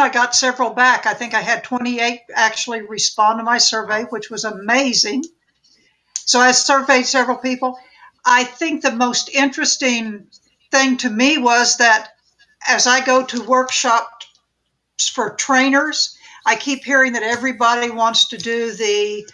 I got several back. I think I had 28 actually respond to my survey, which was amazing. So I surveyed several people. I think the most interesting thing to me was that as I go to workshops for trainers, I keep hearing that everybody wants to do the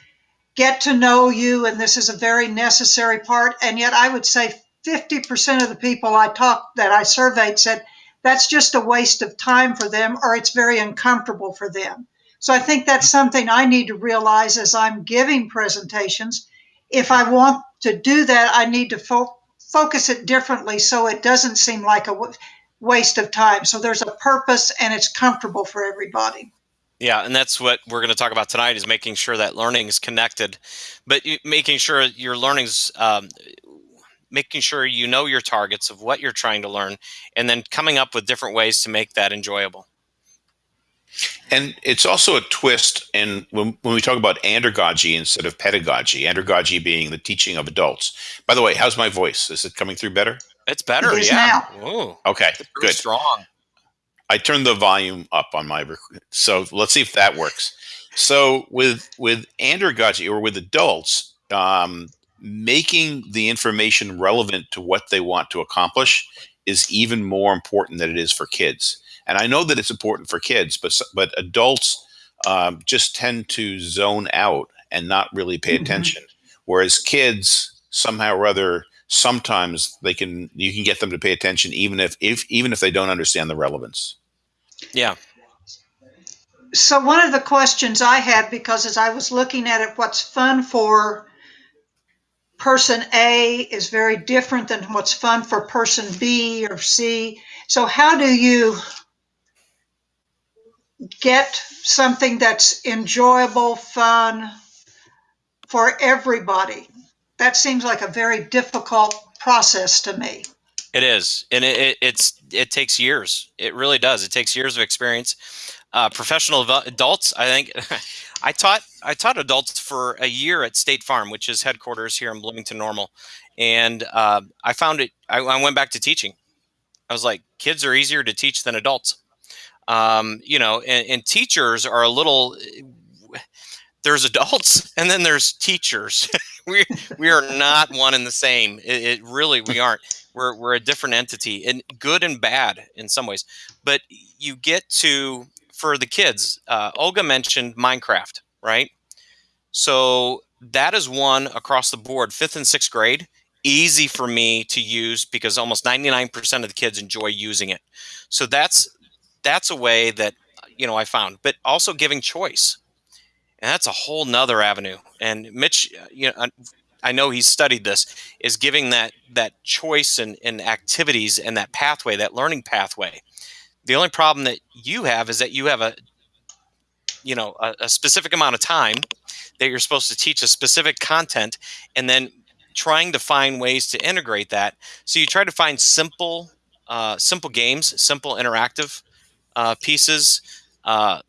get to know you, and this is a very necessary part. And yet, I would say 50% of the people I talked that I surveyed said that's just a waste of time for them or it's very uncomfortable for them. So I think that's something I need to realize as I'm giving presentations. If I want to do that, I need to fo- focus it differently so it doesn't seem like a w- waste of time. So there's a purpose and it's comfortable for everybody. Yeah, and that's what we're going to talk about tonight is making sure that learning is connected, but making sure your learning's um, making sure you know your targets of what you're trying to learn, and then coming up with different ways to make that enjoyable. And it's also a twist in when, when we talk about andragogy instead of pedagogy, andragogy being the teaching of adults. By the way, how's my voice? Is it coming through better? It's better, It is yeah. now. Ooh, Okay, it's good. strong. I turned the volume up on my rec- so let's see if that works. So with with andragogy or with adults, um, making the information relevant to what they want to accomplish is even more important than it is for kids. And I know that it's important for kids, but but adults um, just tend to zone out and not really pay Mhm. attention. Whereas kids somehow or other sometimes they can you can get them to pay attention even if, if even if they don't understand the relevance. Yeah, So one of the questions I had, because as I was looking at it, what's fun for person A is very different than what's fun for person B or C. So how do you get something that's enjoyable, fun for everybody? That seems like a very difficult process to me. it is, and it, it it's it takes years. It really does. It takes years of experience. Uh, professional adults, I think. I taught I taught adults for a year at State Farm, which is headquarters here in Bloomington Normal, and uh, I found it. I, I went back to teaching. I was like, kids are easier to teach than adults. Um, you know, and, and teachers are a little. There's adults, and then there's teachers. we we are not one and the same. It, it really we aren't. We're we're a different entity, and good and bad in some ways. But you get to for the kids. Uh, Olga mentioned Minecraft, right? So that is one across the board, fifth and sixth grade. Easy for me to use because almost 99% of the kids enjoy using it. So that's that's a way that you know I found, but also giving choice, and that's a whole nother avenue. And Mitch, uh, you know, I- I know he's studied this, is giving that that choice and in activities and that pathway, that learning pathway. The only problem that you have is that you have a you know a, a specific amount of time that you're supposed to teach a specific content, and then trying to find ways to integrate that. So you try to find simple uh, simple games, simple interactive uh, pieces, uh,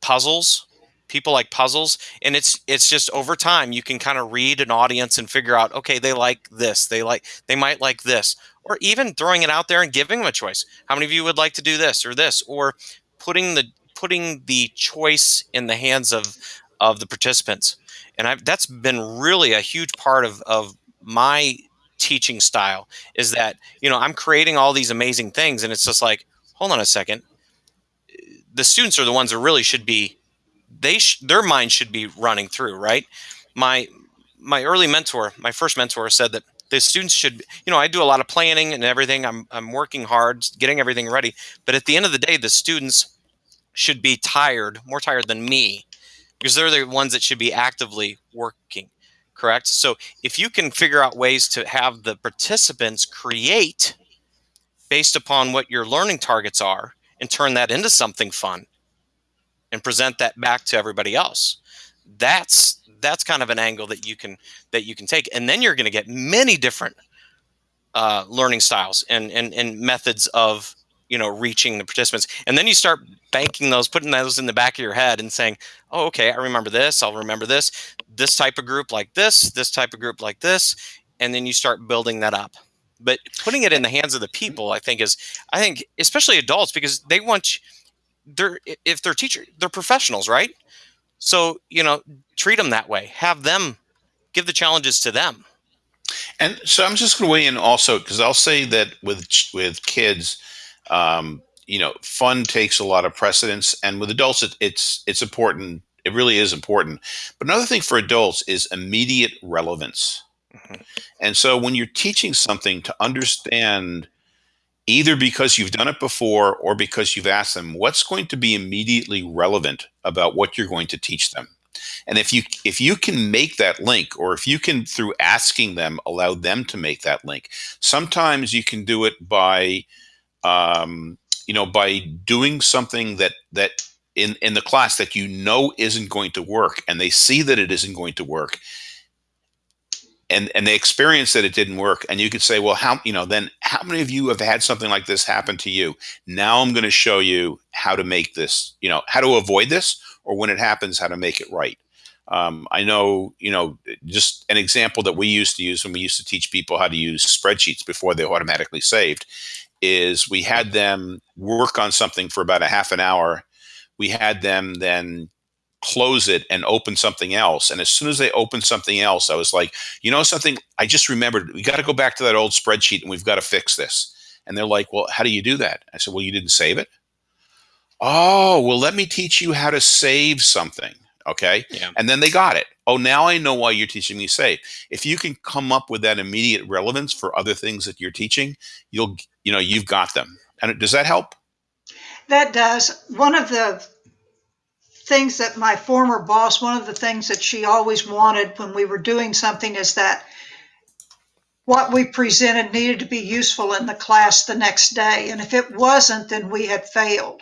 puzzles. People like puzzles, and it's it's just over time you can kind of read an audience and figure out okay they like this, they like they might like this, or even throwing it out there and giving them a choice. How many of you would like to do this or this, or putting the putting the choice in the hands of of the participants, and I've, that's been really a huge part of of my teaching style is that you know I'm creating all these amazing things, and it's just like hold on a second. The students are the ones that really should be they sh- their mind should be running through right? My my early mentor my first mentor said that the students should you know i do a lot of planning and everything. I'm, I'm working hard getting everything ready. But at the end of the day the students should be tired more tired than me because they're the ones that should be actively working correct? So if you can figure out ways to have the participants create based upon what your learning targets are and turn that into something fun and present that back to everybody else that's that's kind of an angle that you can that you can take. And then you're going to get many different uh, learning styles and, and and methods of you know reaching the participants. And then you start banking those putting those in the back of your head and saying oh okay i remember this i'll remember this this type of group like this this type of group like this and then you start building that up. But putting it in the hands of the people i think is i think especially adults because they want they're if they're teacher they're professionals right so you know treat them that way. Have them give the challenges to them. And so i'm just going to weigh in also because i'll say that with with kids um, you know fun takes a lot of precedence and with adults it, it's it's important. It really is important. But another thing for adults is immediate relevance. Mm-hmm. and so when you're teaching something to understand either because you've done it before or because you've asked them what's going to be immediately relevant about what you're going to teach them? And if you if you can make that link or if you can through asking them allow them to make that link sometimes you can do it by um, you know by doing something that that in in the class that you know isn't going to work and they see that it isn't going to work and and they experience that it didn't work. And you could say well how you know then how many of you have had something like this happen to you? Now i'm going to show you how to make this you know how to avoid this or when it happens how to make it right. Um, i know you know just an example that we used to use when we used to teach people how to use spreadsheets before they automatically saved is we had them work on something for about a half an hour. We had them then close it and open something else. And as soon as they opened something else, I was like, you know something? I just remembered we got to go back to that old spreadsheet and we've got to fix this. And they're like, well, how do you do that? I said, well, you didn't save it. Oh, well, let me teach you how to save something. Okay. Yeah. And then they got it. Oh, now I know why you're teaching me save. If you can come up with that immediate relevance for other things that you're teaching, you'll, you know, you've got them. And does that help? That does. One of the things that my former boss, one of the things that she always wanted when we were doing something is that what we presented needed to be useful in the class the next day. And if it wasn't, then we had failed.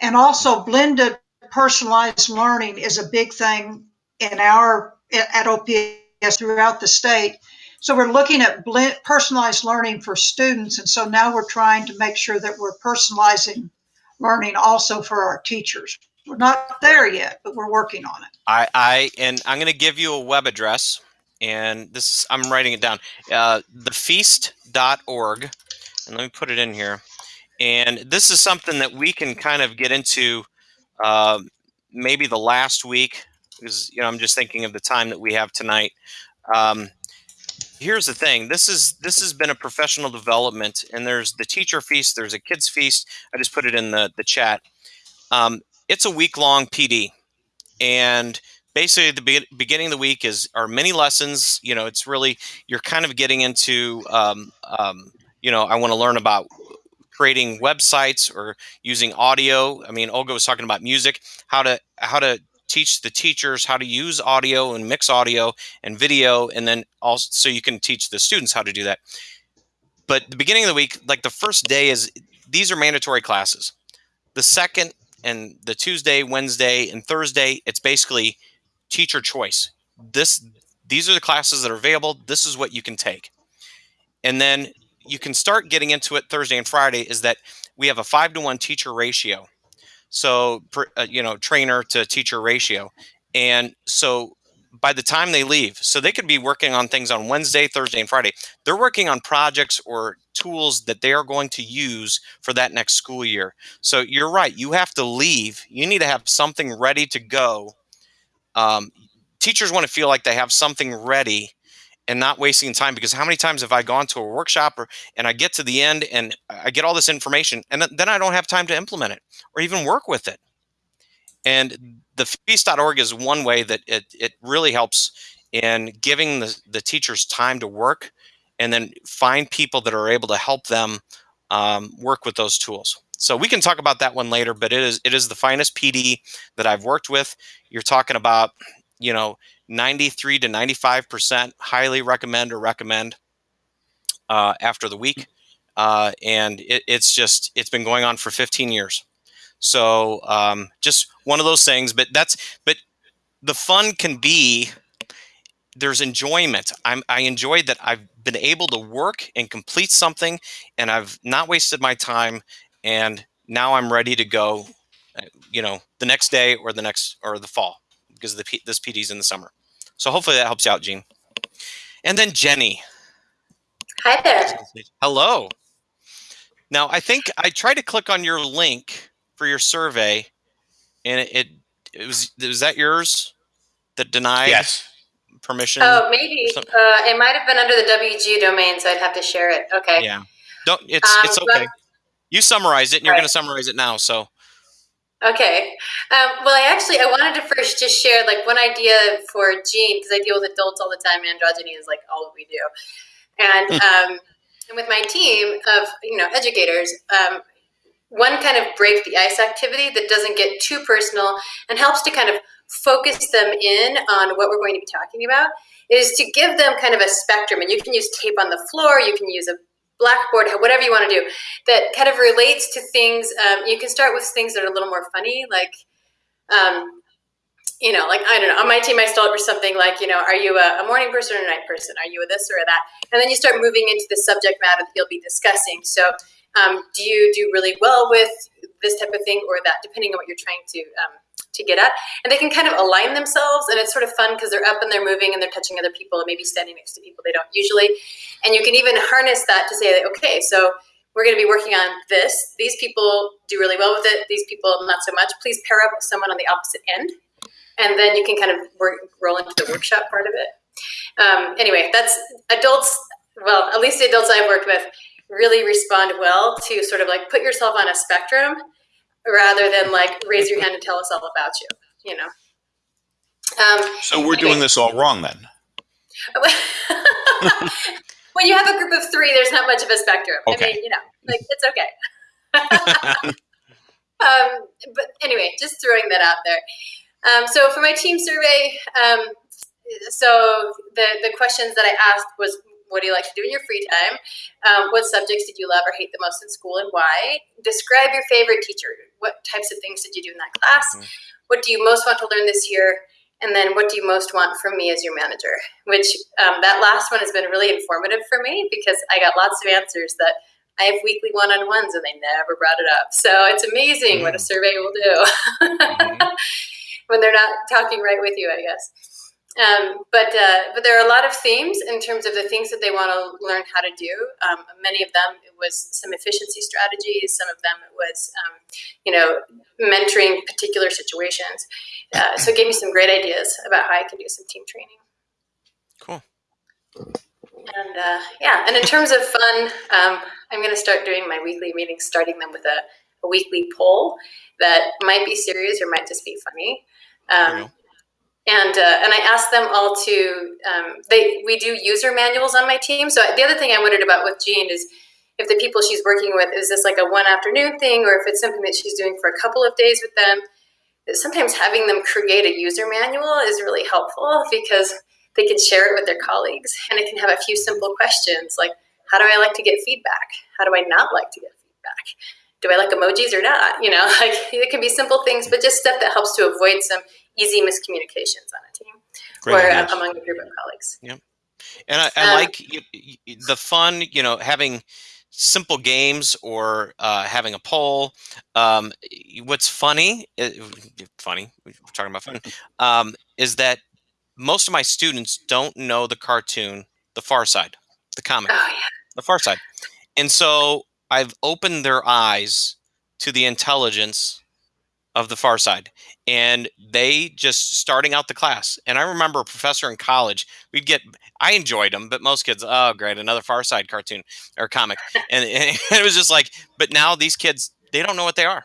And also, blended personalized learning is a big thing in our at OPS throughout the state. So we're looking at blend, personalized learning for students, and so now we're trying to make sure that we're personalizing learning also for our teachers. We're not there yet, but we're working on it. I, I and I'm going to give you a web address, and this I'm writing it down. Uh, thefeast.org, and let me put it in here. And this is something that we can kind of get into uh, maybe the last week, because you know I'm just thinking of the time that we have tonight. Um, here's the thing this is this has been a professional development and there's the teacher feast there's a kids feast i just put it in the the chat um, it's a week long PD, and basically the be- beginning of the week is our mini lessons. You know, it's really you're kind of getting into um, um, you know I want to learn about creating websites or using audio. I mean, Olga was talking about music, how to how to teach the teachers how to use audio and mix audio and video, and then also so you can teach the students how to do that. But the beginning of the week, like the first day, is these are mandatory classes. The second and the Tuesday, Wednesday, and Thursday, it's basically teacher choice. This these are the classes that are available. This is what you can take. And then you can start getting into it Thursday and Friday is that we have a 5 to 1 teacher ratio. So uh, you know, trainer to teacher ratio. And so by the time they leave. So they could be working on things on Wednesday, Thursday, and Friday. They're working on projects or tools that they are going to use for that next school year. So you're right. You have to leave. You need to have something ready to go. Um, teachers want to feel like they have something ready and not wasting time because how many times have I gone to a workshop or, and I get to the end and I get all this information and then I don't have time to implement it or even work with it. And the feast.org is one way that it, it really helps in giving the, the teachers time to work and then find people that are able to help them um, work with those tools. So we can talk about that one later, but it is it is the finest PD that I've worked with. You're talking about, you know, 93 to 95 percent. Highly recommend or recommend uh, after the week, uh, and it, it's just it's been going on for 15 years. So um, just one of those things. But that's but the fun can be there's enjoyment. I'm, I enjoy that I've been able to work and complete something, and I've not wasted my time. And now I'm ready to go. Uh, you know, the next day or the next or the fall because the P, this PD's in the summer. So hopefully that helps you out, Gene. And then Jenny. Hi there. Hello. Now I think I tried to click on your link for your survey, and it, it, it was was that yours that denied Yes. permission? Oh, maybe. Uh, it might have been under the WG domain, so I'd have to share it. Okay. Yeah. Don't. It's Um, it's but- okay. You summarized it, and you're Right. going to summarize it now. So Okay. Um, well, I actually I wanted to first just share like one idea for Gene because I deal with adults all the time. And andragogy is like all we do, and um, and with my team of you know educators, um, one kind of break the ice activity that doesn't get too personal and helps to kind of focus them in on what we're going to be talking about is to give them kind of a spectrum, and you can use tape on the floor, you can use a blackboard, whatever you want to do that kind of relates to things. Um, you can start with things that are a little more funny, like, um, you know, like I don't know. On my team, I start with something like, you know, are you a, a morning person or a night person? Are you a this or a that? And then you start moving into the subject matter that you'll be discussing. So, um, do you do really well with this type of thing or that, depending on what you're trying to um, to get at? And they can kind of align themselves, and it's sort of fun because they're up and they're moving and they're touching other people and maybe standing next to people they don't usually. And you can even harness that to say, okay, so we're going to be working on this. These people do really well with it. These people not so much. Please pair up with someone on the opposite end, and then you can kind of work, roll into the workshop part of it. Um, anyway, that's adults. Well, at least the adults I've worked with really respond well to sort of like put yourself on a spectrum rather than like raise your hand and tell us all about you. You know. Um, So we're doing this all wrong then. when you have a group of three, there's not much of a spectrum. Okay. I mean, you know, like it's okay. um, but anyway, just throwing that out there. Um, so for my team survey, um, so the the questions that I asked was, what do you like to do in your free time? Um, what subjects did you love or hate the most in school, and why? Describe your favorite teacher. What types of things did you do in that class? Mhm. What do you most want to learn this year? And then, what do you most want from me as your manager? Which um, that last one has been really informative for me because I got lots of answers that I have weekly one on ones and they never brought it up. So it's amazing what a survey will do Mhm. when they're not talking right with you, I guess. Um, but uh, but there are a lot of themes in terms of the things that they want to learn how to do. Um, many of them it was some efficiency strategies. Some of them it was um, you know mentoring particular situations. Uh, so it gave me some great ideas about how I could do some team training. Cool. And uh, yeah, and in terms of fun, um, I'm going to start doing my weekly meetings, starting them with a, a weekly poll that might be serious or might just be funny. And uh, and I asked them all to um, they we do user manuals on my team. So the other thing I wondered about with Jean is if the people she's working with is this like a one afternoon thing or if it's something that she's doing for a couple of days with them. Sometimes having them create a user manual is really helpful because they can share it with their colleagues and it can have a few simple questions like how do I like to get feedback? How do I not like to get feedback? Do I like emojis or not? You know, like it can be simple things, but just stuff that helps to avoid some easy miscommunications on a team Great or ideas. uh, among a group of colleagues. And I, I Um, like y- y- the fun, you know, having simple games or uh, having a poll. Um, what's funny, uh, funny, we're talking about fun, um, is that most of my students don't know the cartoon, The Far Side, the comic, Oh yeah, The Far Side. And so I've opened their eyes to the intelligence of the far side and they just starting out the class. And i remember a professor in college we'd get i enjoyed them but most kids oh great another far side cartoon or comic. And, and it was just like but now these kids they don't know what they are.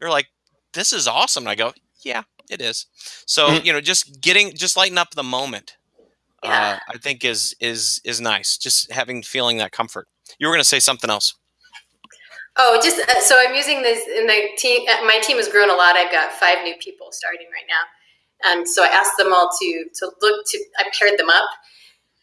They're like this is awesome. And i go yeah it is. So Mhm. you know just getting just lighten up the moment Yeah. uh, i think is is is nice. Just having feeling that comfort. You were going to say something else Oh, just uh, so I'm using this in the team. Uh, my team has grown a lot. I've got five new people starting right now, and so I asked them all to to look to. I paired them up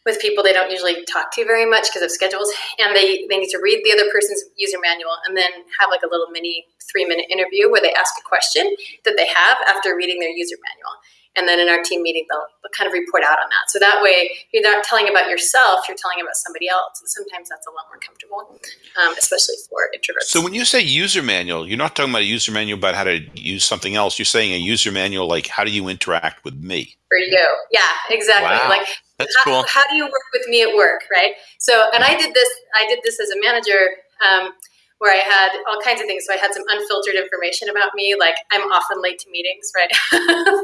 with people they don't usually talk to very much because of schedules, and they they need to read the other person's user manual and then have like a little mini three minute interview where they ask a question that they have after reading their user manual. And then in our team meeting, they'll, they'll kind of report out on that. So that way, you're not telling about yourself; you're telling about somebody else. And sometimes that's a lot more comfortable, um, especially for introverts. So when you say user manual, you're not talking about a user manual about how to use something else. You're saying a user manual like how do you interact with me? for you. Yeah, exactly. Wow. Like that's how, cool how do you work with me at work, right? So, and I did this. I did this as a manager. Um, where I had all kinds of things. So I had some unfiltered information about me, like I'm often late to meetings, right?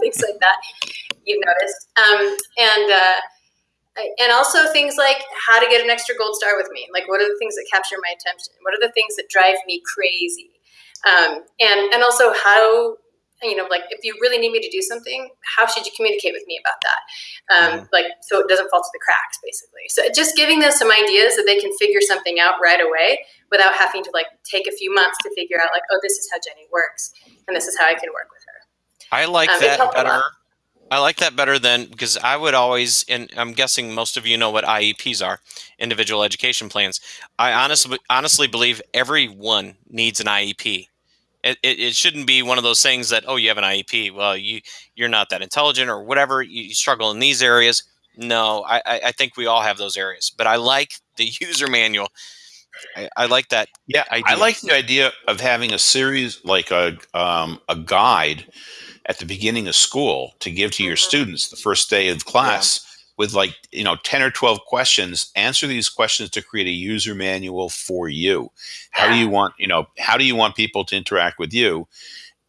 things like that. You've noticed, um, and. Uh, and also things like how to get an extra gold star with me like what are the things that capture my attention what are the things that drive me crazy um, and and also how you know like if you really need me to do something how should you communicate with me about that um, mm-hmm. like so it doesn't fall to the cracks basically so just giving them some ideas that they can figure something out right away without having to like take a few months to figure out like oh this is how jenny works and this is how i can work with her. I like um, that better. I like that better than because I would always, and I'm guessing most of you know what IEPs are, individual education plans. I honestly honestly believe everyone needs an IEP it, it, shouldn't be one of those things that oh you have an IEP well you you're not that intelligent or whatever. You struggle in these areas. No I, I think we all have those areas. But I like the user manual I, I like that yeah idea. I like the idea of having a series like a um, a guide at the beginning of school to give to your mm-hmm. students the first day of class with like you know 10 or 12 questions. Answer these questions to create a user manual for you. How do you want you know how do you want people to interact with you?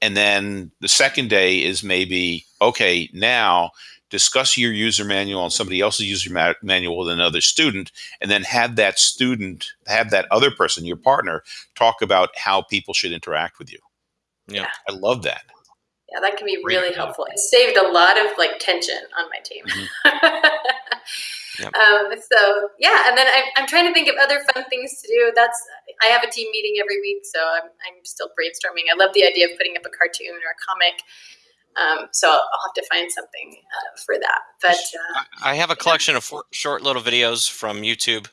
And then the second day is maybe okay now discuss your user manual and somebody else's user ma- manual with another student and then have that student have that other person your partner talk about how people should interact with you yeah i love that yeah, that can be really helpful. It saved a lot of like tension on my team. Mm-hmm. yep. um, so yeah, and then I'm, I'm trying to think of other fun things to do. That's I have a team meeting every week, so I'm, I'm still brainstorming. I love the idea of putting up a cartoon or a comic. Um, so I'll have to find something uh, for that. But uh, I have a collection of short little videos from YouTube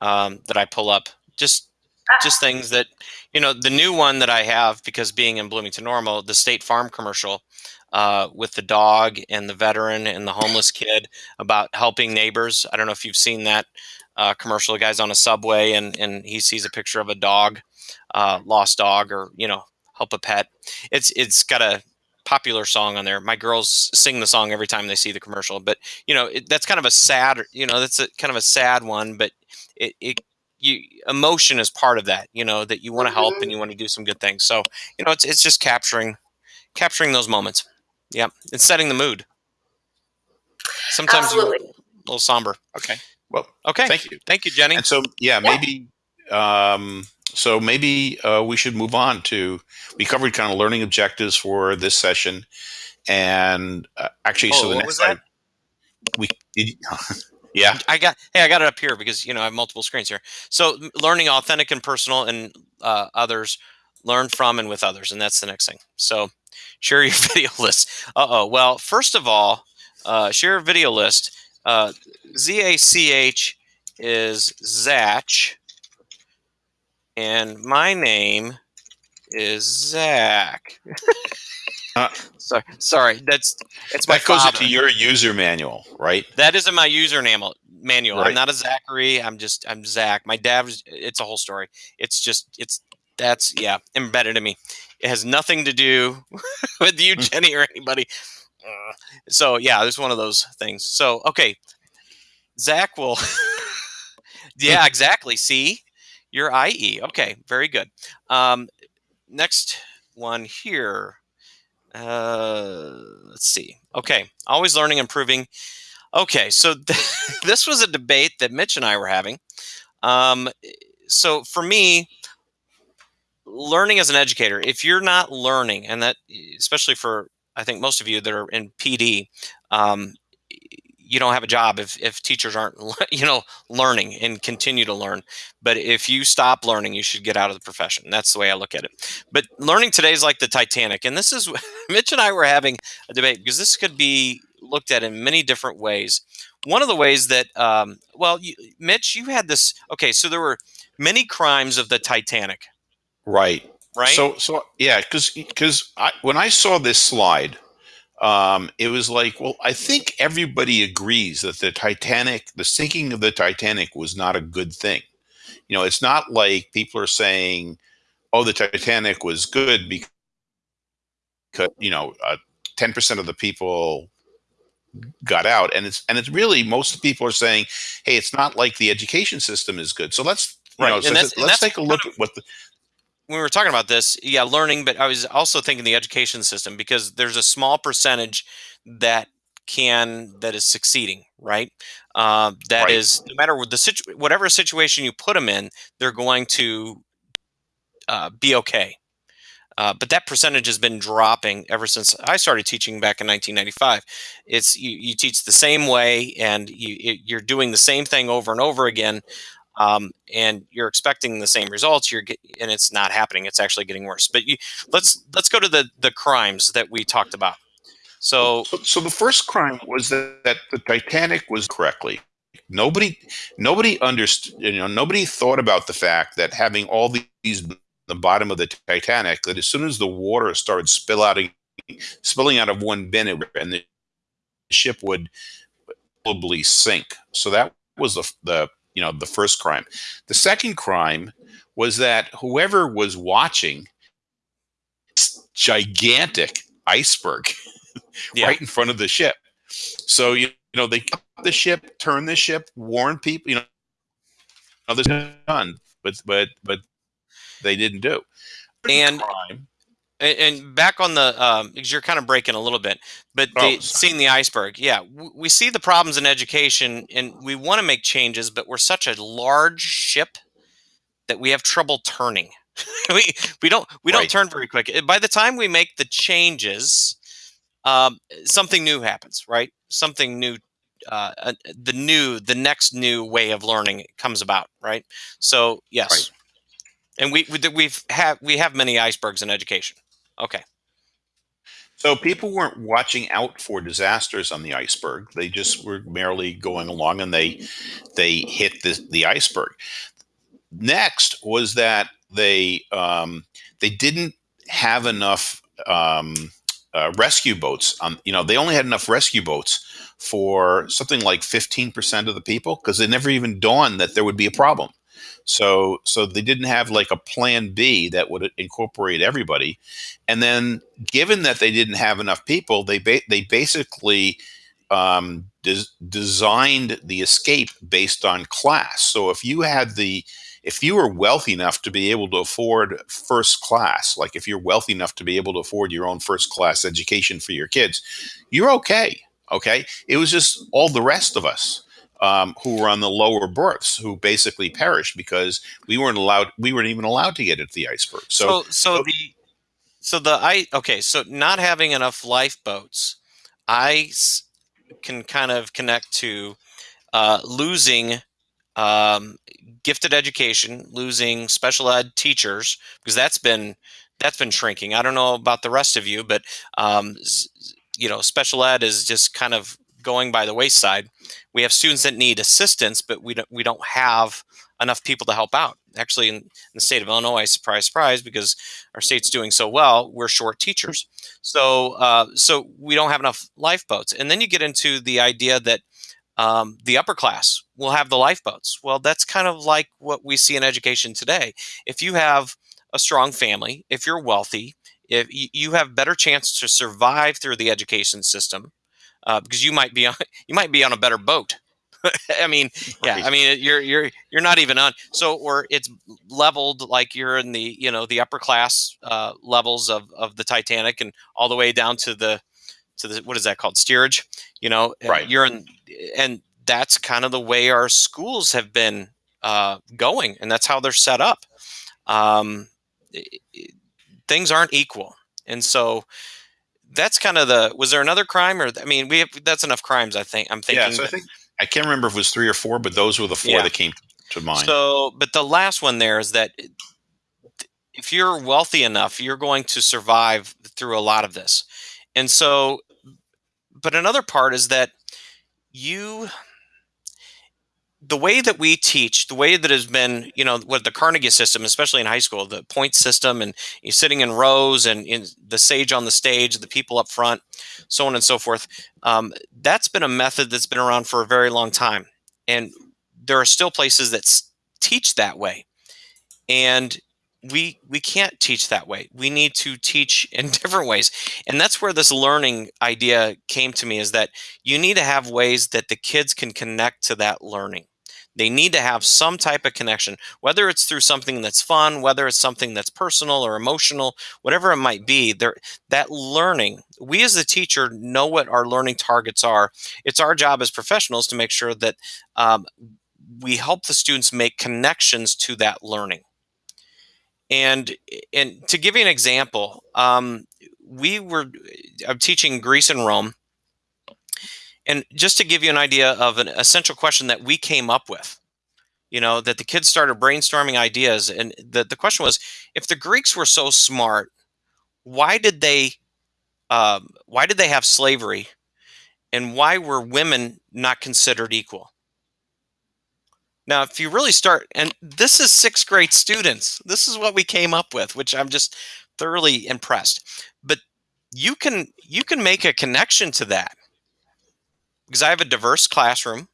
um, that I pull up. Just just things that you know the new one that i have because being in bloomington normal the state farm commercial uh, with the dog and the veteran and the homeless kid about helping neighbors i don't know if you've seen that uh, commercial the guy's on a subway and, and he sees a picture of a dog uh, lost dog or you know help a pet it's it's got a popular song on there. My girls sing the song every time they see the commercial but you know it, that's kind of a sad you know that's a kind of a sad one but it, it you emotion is part of that you know that you want to help and mm-hmm. you want to do some good things. So you know it's, it's just capturing capturing those moments. Yeah and setting the mood. Sometimes Absolutely. a little somber. Okay. Well okay. thank you. Thank you jenny. And so yeah, yeah. maybe um so maybe uh, we should move on to we covered kind of learning objectives for this session and uh, actually oh, so the next slide we Yeah, I got. Hey, I got it up here because you know I have multiple screens here. So learning authentic and personal, and uh, others learn from and with others, and that's the next thing. So share your video list. Uh oh. Well, first of all, uh, share a video list. Uh, Z A C H is Zach, and my name is Zach. Uh, sorry, sorry. That's it's that goes into your user manual, right? That isn't my user manual. Manual. Right. I'm not a Zachary. I'm just I'm Zach. My dad. Was, it's a whole story. It's just it's that's yeah embedded in me. It has nothing to do with you, hmm. Jenny, or anybody. So yeah, there's one of those things. So okay, Zach will. yeah, exactly. See, your IE. Okay, very good. Um, next one here. Uh, let's see. Okay, always learning, improving. Okay, so th- this was a debate that Mitch and I were having. Um, so for me, learning as an educator, if you're not learning, and that especially for I think most of you that are in PD, um, you don't have a job if, if teachers aren't you know learning and continue to learn. But if you stop learning you should get out of the profession. That's the way i look at it. But learning today is like the titanic and this is mitch and i were having a debate because this could be looked at in many different ways. One of the ways that um, well you, mitch you had this okay so there were many crimes of the titanic. Right. Right? So so yeah because because when i saw this slide um, it was like, well, I think everybody agrees that the Titanic, the sinking of the Titanic was not a good thing. You know, it's not like people are saying, oh, the Titanic was good because, you know, uh, 10% of the people got out. And it's, and it's really, most people are saying, hey, it's not like the education system is good. So let's, you right. know, so let's take a look at what the, when we were talking about this, yeah, learning, but I was also thinking the education system because there's a small percentage that can that is succeeding, right? Uh, that Right. is no matter what the situ- whatever situation you put them in, they're going to uh, be okay. Uh, but that percentage has been dropping ever since I started teaching back in 1995. It's you, you teach the same way, and you, it, you're doing the same thing over and over again, um, and you're expecting the same results. You're get, and it's not happening. It's actually getting worse. But you, let's let's go to the the crimes that we talked about. So So, the first crime was that, that the Titanic was correctly. Nobody, nobody understood. You know, nobody thought about the fact that having all these the bottom of the Titanic, that as soon as the water started spill out, spilling out of one bin, it, and the ship would probably sink. So that was the the you know the first crime. The second crime was that whoever was watching this gigantic iceberg Yeah. right in front of the ship. So you, you know they cut the ship, turn the ship, warn people. You know, is done, but but but they didn't do. And- crime. And, and back on the, um, because you're kind of breaking a little bit, but Oh, the, seeing the iceberg, yeah, we see the problems in education, and we want to make changes, but we're such a large ship that we have trouble turning. we we don't we don't turn very quick. By the time we make the changes, um, something new happens, right? Something new. Uh, uh, the new, the next new way of learning comes about, right? So yes, Right. and we we we've have we have many icebergs in education. Okay. So people weren't watching out for disasters on the iceberg. They just were merely going along, and they they hit the the iceberg. Next was that they um, they didn't have enough um, uh, rescue boats. On you know they only had enough rescue boats for something like fifteen percent of the people because it never even dawned that there would be a problem. So so they didn't have like a plan B that would incorporate everybody. And then given that they didn't have enough people, they ba- they basically um, des- designed the escape based on class. So if you had the if you were wealthy enough to be able to afford first class, like if you're wealthy enough to be able to afford your own first class education for your kids, you're okay. Okay. It was just all the rest of us um, who were on the lower berths who basically perished because we weren't allowed, we weren't even allowed to get at the iceberg. So, So so the so the I okay so not having enough lifeboats, I s- can kind of connect to uh, losing um, gifted education, losing special ed teachers because that's been that's been shrinking. I don't know about the rest of you, but um, you know, special ed is just kind of going by the wayside. We have students that need assistance, but we don't we don't have enough people to help out. Actually, in, in the state of Illinois, surprise, surprise, because our state's doing so well, we're short teachers. So, uh, so we don't have enough lifeboats. And then you get into the idea that um, the upper class will have the lifeboats. Well, that's kind of like what we see in education today. If you have a strong family, if you're wealthy, if you, you have better chance to survive through the education system, uh, because you might be on you might be on a better boat. I mean, yeah, I mean you're you're you're not even on so or it's leveled like you're in the you know the upper class uh, levels of of the Titanic and all the way down to the to the what is that called steerage you know uh, Right. you're in and that's kind of the way our schools have been uh, going and that's how they're set up um, i- i- things aren't equal and so that's kind of the was there another crime or i mean we have that's enough crimes i think i'm thinking yeah, so I think, I can't remember if it was three or four, but those were the four Yeah. that came to mind. So, but the last one there is that if you're wealthy enough, you're going to survive through a lot of this. And so, but another part is that you, the way that we teach, the way that has been, you know, with the Carnegie system, especially in high school, the point system, and you're sitting in rows and in the sage on the stage, the people up front, so on and so forth. Um, that's been a method that's been around for a very long time. And there are still places that teach that way. And we we can't teach that way. We need to teach in different ways. And that's where this learning idea came to me is that you need to have ways that the kids can connect to that learning. They need to have some type of connection, whether it's through something that's fun, whether it's something that's personal or emotional, whatever it might be. That learning, we as the teacher know what our learning targets are. It's our job as professionals to make sure that um, we help the students make connections to that learning. And and to give you an example, um, we were I'm teaching Greece and Rome, and just to give you an idea of an essential question that we came up with, you know, that the kids started brainstorming ideas, and the the question was, if the Greeks were so smart, why did they um, why did they have slavery, and why were women not considered equal? Now, if you really start, and this is sixth grade students, this is what we came up with, which I'm just thoroughly impressed. But you can you can make a connection to that because I have a diverse classroom.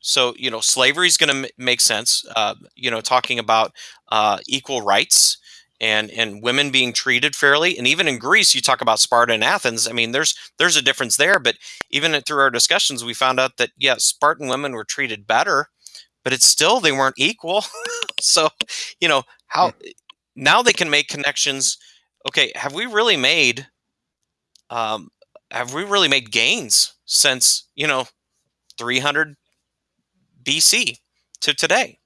So you know, slavery is going to make sense. Uh, you know, talking about uh, equal rights and and women being treated fairly, and even in Greece, you talk about Sparta and Athens. I mean, there's there's a difference there. But even through our discussions, we found out that yeah, Spartan women were treated better but it's still they weren't equal. so, you know, how now they can make connections. Okay, have we really made um, have we really made gains since, you know, 300 BC to today?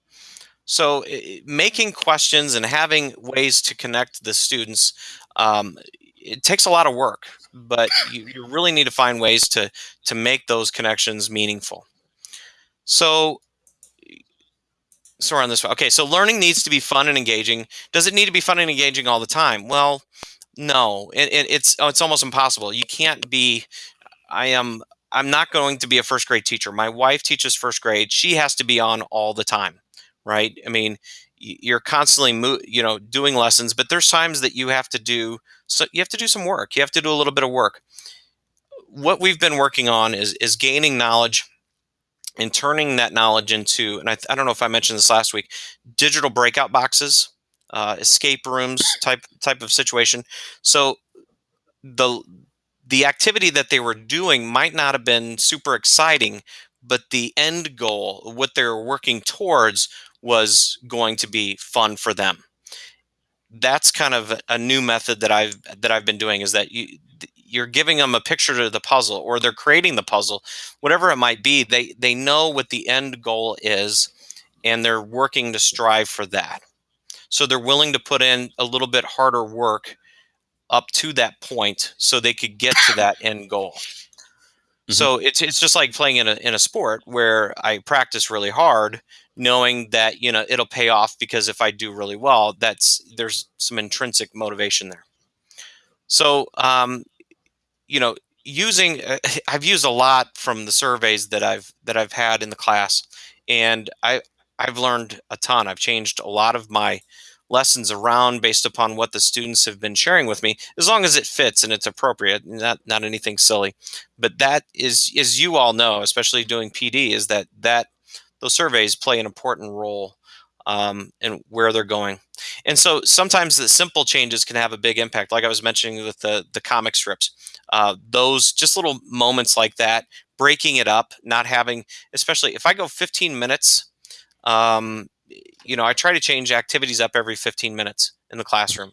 So, making questions and having ways to connect the students, um, it takes a lot of work, but you, you really need to find ways to to make those connections meaningful. So, so we're on this. Okay, so learning needs to be fun and engaging. Does it need to be fun and engaging all the time? Well, no. It, it, it's oh, it's almost impossible. You can't be. I am. I'm not going to be a first grade teacher. My wife teaches first grade. She has to be on all the time, right? I mean, you're constantly, you know, doing lessons, but there's times that you have to do. So you have to do some work. You have to do a little bit of work. What we've been working on is is gaining knowledge and turning that knowledge into, and I, I, don't know if I mentioned this last week, digital breakout boxes, uh, escape rooms type type of situation. So the the activity that they were doing might not have been super exciting, but the end goal, what they were working towards, was going to be fun for them. That's kind of a new method that I've that I've been doing is that you you're giving them a picture to the puzzle or they're creating the puzzle whatever it might be they they know what the end goal is and they're working to strive for that so they're willing to put in a little bit harder work up to that point so they could get to that end goal mm-hmm. so it's it's just like playing in a in a sport where I practice really hard knowing that you know it'll pay off because if I do really well that's there's some intrinsic motivation there so um, you know, using uh, I've used a lot from the surveys that I've that I've had in the class, and I I've learned a ton. I've changed a lot of my lessons around based upon what the students have been sharing with me as long as it fits and it's appropriate not not anything silly but that is as you all know especially doing pd is that that those surveys play an important role um, where they're going. And so sometimes the simple changes can have a big impact, like I was mentioning with the the comic strips. Uh, those just little moments like that, breaking it up, not having, especially if I go 15 minutes, um, you know, I try to change activities up every 15 minutes in the classroom.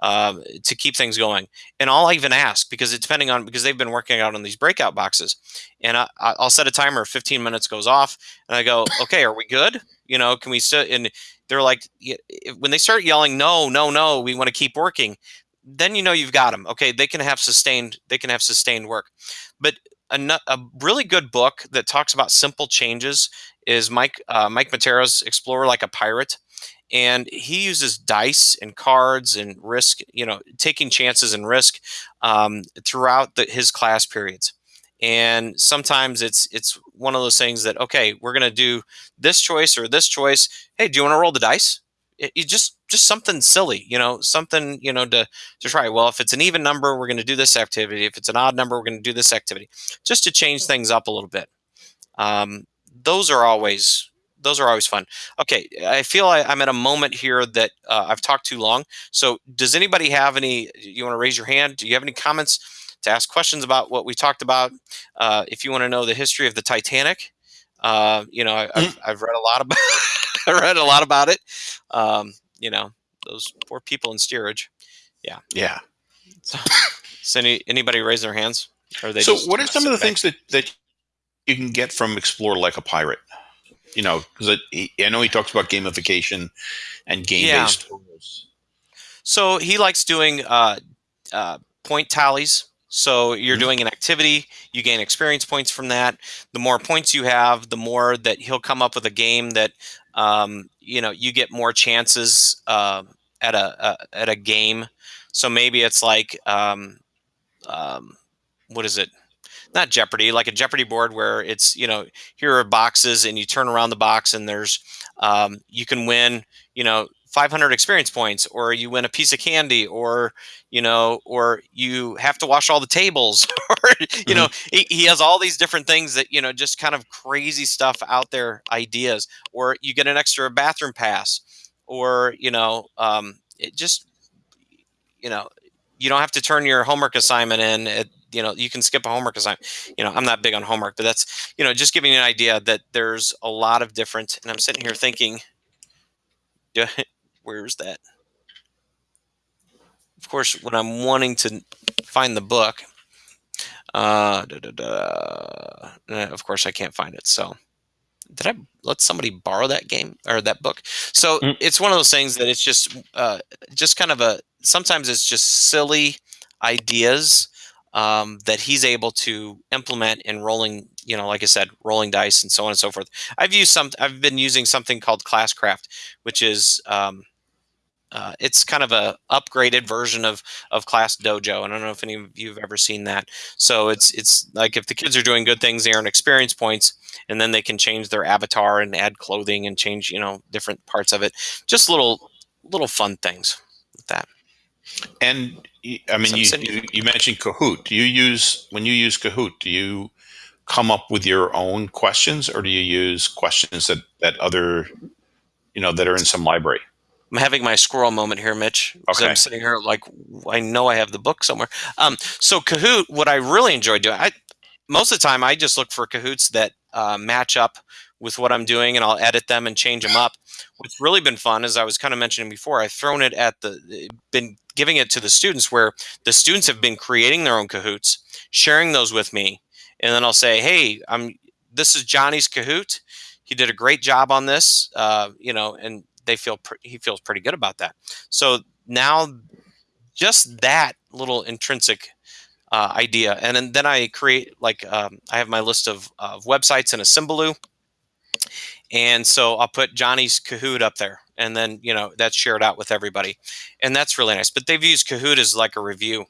Um, to keep things going. And I'll even ask because it's depending on because they've been working out on these breakout boxes, and I, will set a timer. 15 minutes goes off, and I go, "Okay, are we good? You know, can we sit?" And they're like, when they start yelling, "No, no, no, we want to keep working," then you know you've got them. Okay, they can have sustained. They can have sustained work. But a, a really good book that talks about simple changes is Mike uh, Mike Matera's Explore Like a Pirate and he uses dice and cards and risk you know taking chances and risk um, throughout the, his class periods. And sometimes it's it's one of those things that okay we're going to do this choice or this choice. Hey do you want to roll the dice? It, it just just something silly you know something you know to to try. Well if it's an even number we're going to do this activity. If it's an odd number we're going to do this activity just to change things up a little bit. Um, those are always those are always fun. Okay, I feel I, am at a moment here that uh, I've talked too long. So, does anybody have any? You want to raise your hand? Do you have any comments to ask questions about what we talked about? Uh, if you want to know the history of the Titanic, Uh, you know, I, I've, I've read a lot about I read a lot about it. Um, you know, those poor people in steerage. Yeah. So, so any, anybody raise their hands? Or they So, just what are some of the back? things that that you can get from Explore like a pirate? You know, because I know he talks about gamification and game-based tools. So he likes doing uh, uh, point tallies. So you're Mhm. doing an activity, you gain experience points from that. The more points you have, the more that he'll come up with a game that um, you know you get more chances uh, at a, a at a game. So maybe it's like um, um, what is it? Not Jeopardy, like a Jeopardy board where it's you know here are boxes and you turn around the box and there's um, you can win you know 500 experience points or you win a piece of candy or you know or you have to wash all the tables or you know he, he has all these different things that you know just kind of crazy stuff out there ideas or you get an extra bathroom pass or you know um, it just you know you don't have to turn your homework assignment in at, you know you can skip a homework assignment you know i'm not big on homework but that's you know just giving you an idea that there's a lot of different and i'm sitting here thinking where's that? Of course when i'm wanting to find the book uh da, da, da, uh, of course i can't find it so. Did i let somebody borrow that game or that book? So Mm. it's one of those things that it's just uh just kind of a sometimes it's just silly ideas um, that he's able to implement in rolling you know like i said rolling dice and so on and so forth. I've used some i've been using something called classcraft which is um, uh, it's kind of a upgraded version of of class dojo and i don't know if any of you have ever seen that. So it's it's like if the kids are doing good things they earn experience points and then they can change their avatar and add clothing and change you know different parts of it. Just little little fun things with that. And I mean, you, you you mentioned Kahoot. Do you use when you use Kahoot? Do you come up with your own questions, or do you use questions that that other, you know, that are in some library? I'm having my squirrel moment here, Mitch. Okay. I'm sitting here like I know I have the book somewhere. Um, so Kahoot, what I really enjoy doing, I most of the time I just look for Kahoots that uh, match up with what I'm doing, and I'll edit them and change them up. What's really been fun, as I was kind of mentioning before, I've thrown it at the, been giving it to the students, where the students have been creating their own Kahoots, sharing those with me, and then I'll say, "Hey, I'm this is Johnny's Kahoot. He did a great job on this, uh, you know, and they feel he feels pretty good about that. So now, just that little intrinsic uh, idea, and then, then I create like um, I have my list of, of websites in a Symbaloo, and so I'll put Johnny's Kahoot up there, and then you know that's shared out with everybody, and that's really nice. But they've used Kahoot as like a review.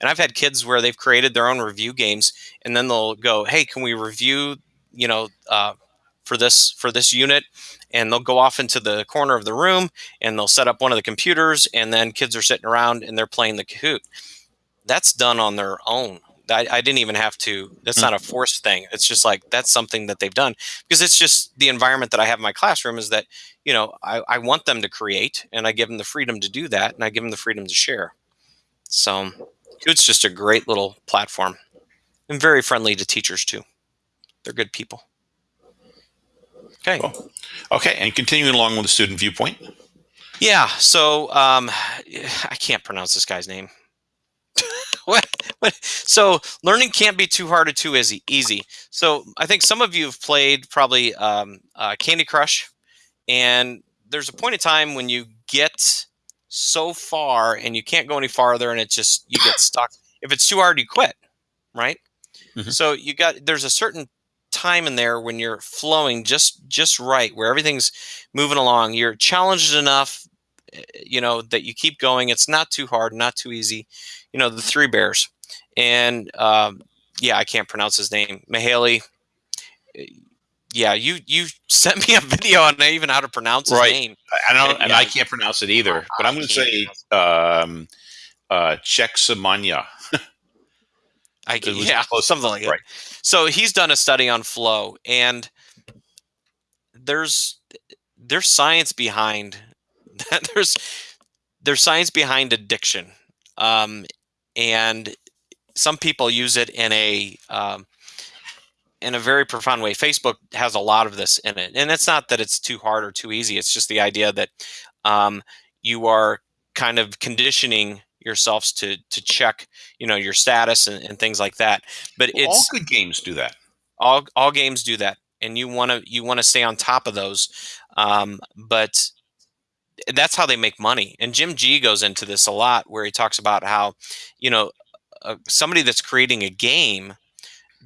And I've had kids where they've created their own review games, and then they'll go, "Hey, can we review, you know, uh, for this for this unit?" And they'll go off into the corner of the room, and they'll set up one of the computers, and then kids are sitting around and they're playing the Kahoot. That's done on their own. I, I didn't even have to. That's not a forced thing. It's just like that's something that they've done because it's just the environment that I have in my classroom is that you know I, I want them to create, and I give them the freedom to do that, and I give them the freedom to share. So it's just a great little platform and very friendly to teachers too. They're good people. Okay. Cool. Okay, and continuing along with the student viewpoint. Yeah. So um, I can't pronounce this guy's name. what, what? So learning can't be too hard or too easy. Easy. So I think some of you have played probably um, uh, Candy Crush, and there's a point in time when you get so far and you can't go any farther, and it's just you get stuck. If it's too hard, you quit. Right. Mhm. So you got there's a certain time in there when you're flowing just just right where everything's moving along you're challenged enough eh, you know that you keep going it's not too hard not too easy you know the three bears and um, yeah i can't pronounce his name Mihaly Eh, yeah you you sent me a video on even how to pronounce his Right. name I don't, and Yeah. I can't pronounce it either, but I'm going to say um, uh, Czechsamania. I yeah close. something like that. Right. So he's done a study on flow, and there's there's science behind there's there's science behind addiction, um, and some people use it in a um, in a very profound way. Facebook has a lot of this in it, and it's not that it's too hard or too easy. It's just the idea that um, you are kind of conditioning yourselves to to check, you know, your status and, and things like that. But Well, it's all good games do that. all all games do that, and you want to you want to stay on top of those. Um, but that's how they make money. And Jim Gee goes into this a lot, where he talks about how, you know, uh, somebody that's creating a game,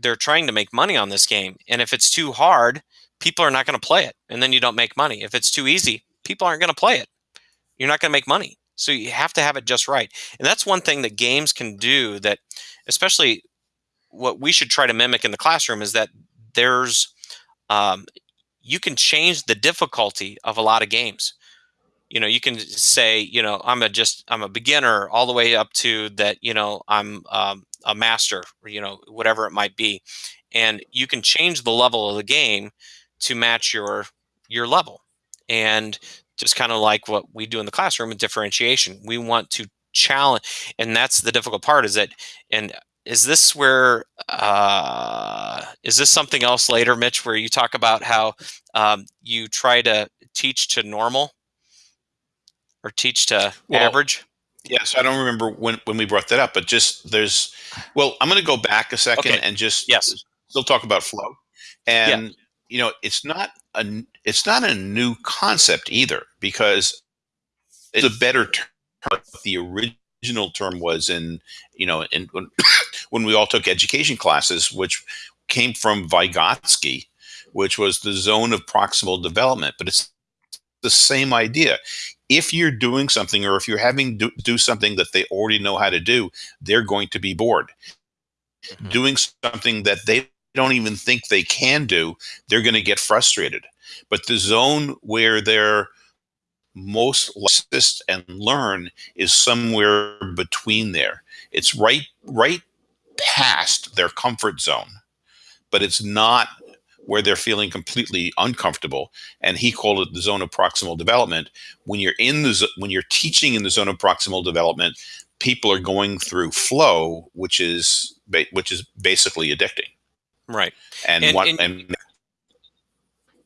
they're trying to make money on this game, and if it's too hard, people are not going to play it, and then you don't make money. If it's too easy, people aren't going to play it. You're not going to make money. So you have to have it just right, and that's one thing that games can do. That, especially, what we should try to mimic in the classroom is that there's um, you can change the difficulty of a lot of games you know you can say you know i'm a just i'm a beginner all the way up to that you know i'm um, a master or, you know whatever it might be and you can change the level of the game to match your your level and just kind of like what we do in the classroom with differentiation. We want to challenge and that's the difficult part is that and is this where uh, is this something else later mitch where you talk about how um, you try to teach to normal or teach to Well, average Yes, I don't remember when, when we brought that up, but just there's, well, I'm going to go back a second Okay. and just Yes. still talk about flow. And, you know, it's not a, it's not a new concept either because it's a better term. The original term was in, you know, in, when, when we all took education classes, which came from Vygotsky, which was the zone of proximal development, but it's the same idea if you're doing something or if you're having do, do something that they already know how to do, they're going to be bored. Mhm. Doing something that they don't even think they can do, they're going to get frustrated. But the zone where they're most assist and learn is somewhere between there. It's right right past their comfort zone, but it's not where they're feeling completely uncomfortable. And he called it the zone of proximal development. When you're in the when you're teaching in the zone of proximal development, people are going through flow, which is which is basically addicting. right And And- what and- and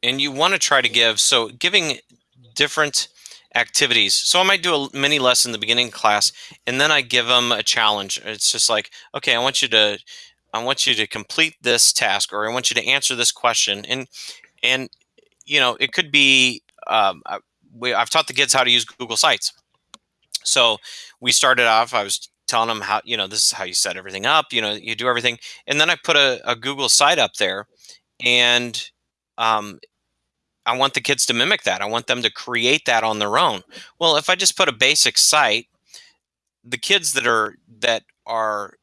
and you want to try to give so giving different activities so i might do a mini lesson in the beginning of class and then i give them a challenge it's just like okay i want you to i want you to complete this task or i want you to answer this question and and you know it could be um, I- we, i've taught the kids how to use google sites so we started off i was telling them how you know this is how you set everything up you know you do everything and then i put a, a google site up there and um, I want the kids to mimic that. I want them to create that on their own. Well, if I just put a basic site, the kids that are that are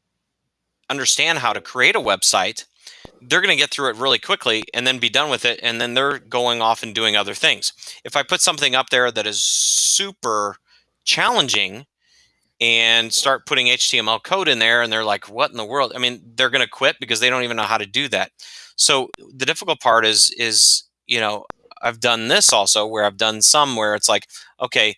understand how to create a website, they're going to get through it really quickly and then be done with it and then they're going off and doing other things. If I put something up there that is super challenging and start putting HTML code in there and they're like what in the world? I mean, they're going to quit because they don't even know how to do that. So the difficult part is is, you know, I've done this also where I've done some where it's like, okay,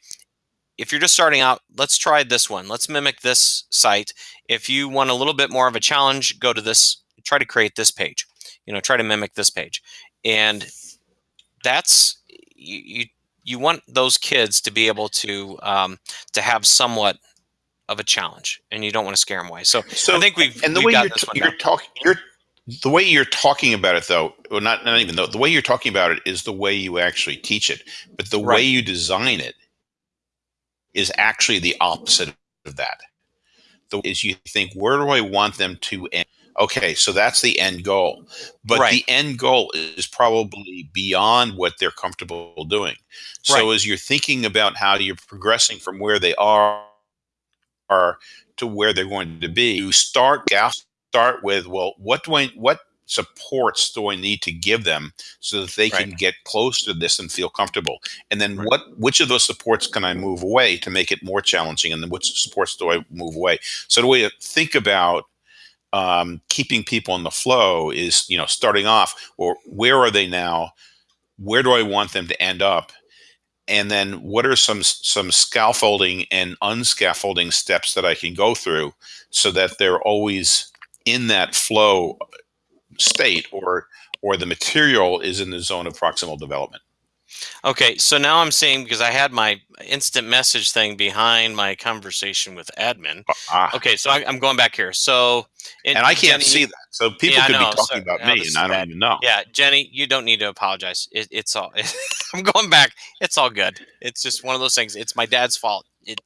if you're just starting out, let's try this one. Let's mimic this site. If you want a little bit more of a challenge, go to this, try to create this page. You know, try to mimic this page. And that's you you, you want those kids to be able to um, to have somewhat of a challenge, and you don't want to scare them away. So, so I think we've and the we've way got you're, this one you're talking you're the way you're talking about it though well not not even though the way you're talking about it is the way you actually teach it but the way you design it is actually the opposite of that the is you think where do i want them to end okay so that's the end goal but Right. the end goal is probably beyond what they're comfortable doing so Right. as you're thinking about how you're progressing from where they are are to where they're going to be you start start with well what do i what supports do i need to give them so that they can get close to this and feel comfortable. And then Right. what which of those supports can i move away to make it more challenging? And then which supports do i move away? So the way to think about um, keeping people in the flow is you know starting off or where are they now? Where do i want them to end up? And then what are some some scaffolding and unscaffolding steps that I can go through so that they're always in that flow state or or the material is in the zone of proximal development. Okay, so now I'm seeing because I had my instant message thing behind my conversation with admin. Ah, Okay, so I, I'm going back here. So and I can't Jenny, see that. So people Yeah, could be talking So- about me, and I don't bad. even know. Yeah, Jenny, you don't need to apologize. It, it's all. I'm going back. It's all good. It's just one of those things. It's my dad's fault. It,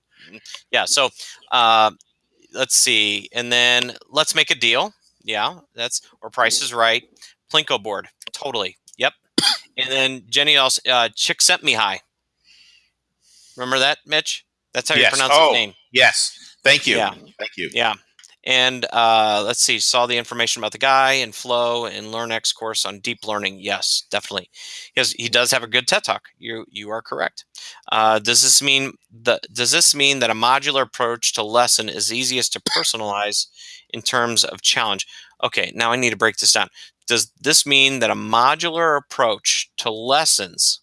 yeah. So, uh, let's see, and then let's make a deal. Yeah, that's or Price is Right. Plinko board. Totally. Yep. And then Jenny also uh, chick sent me high. Remember that, Mitch? That's how you pronounce Oh. his name. Yes, thank you, Yeah. thank you. Yeah. And uh, let's see, saw the information about the guy and Flow and LearnX course on deep learning. Yes, definitely. Because he does have a good TED talk. You you are correct. Uh, does this mean the does this mean that a modular approach to lesson is easiest to personalize in terms of challenge? Okay, now I need to break this down. Does this mean that a modular approach to lessons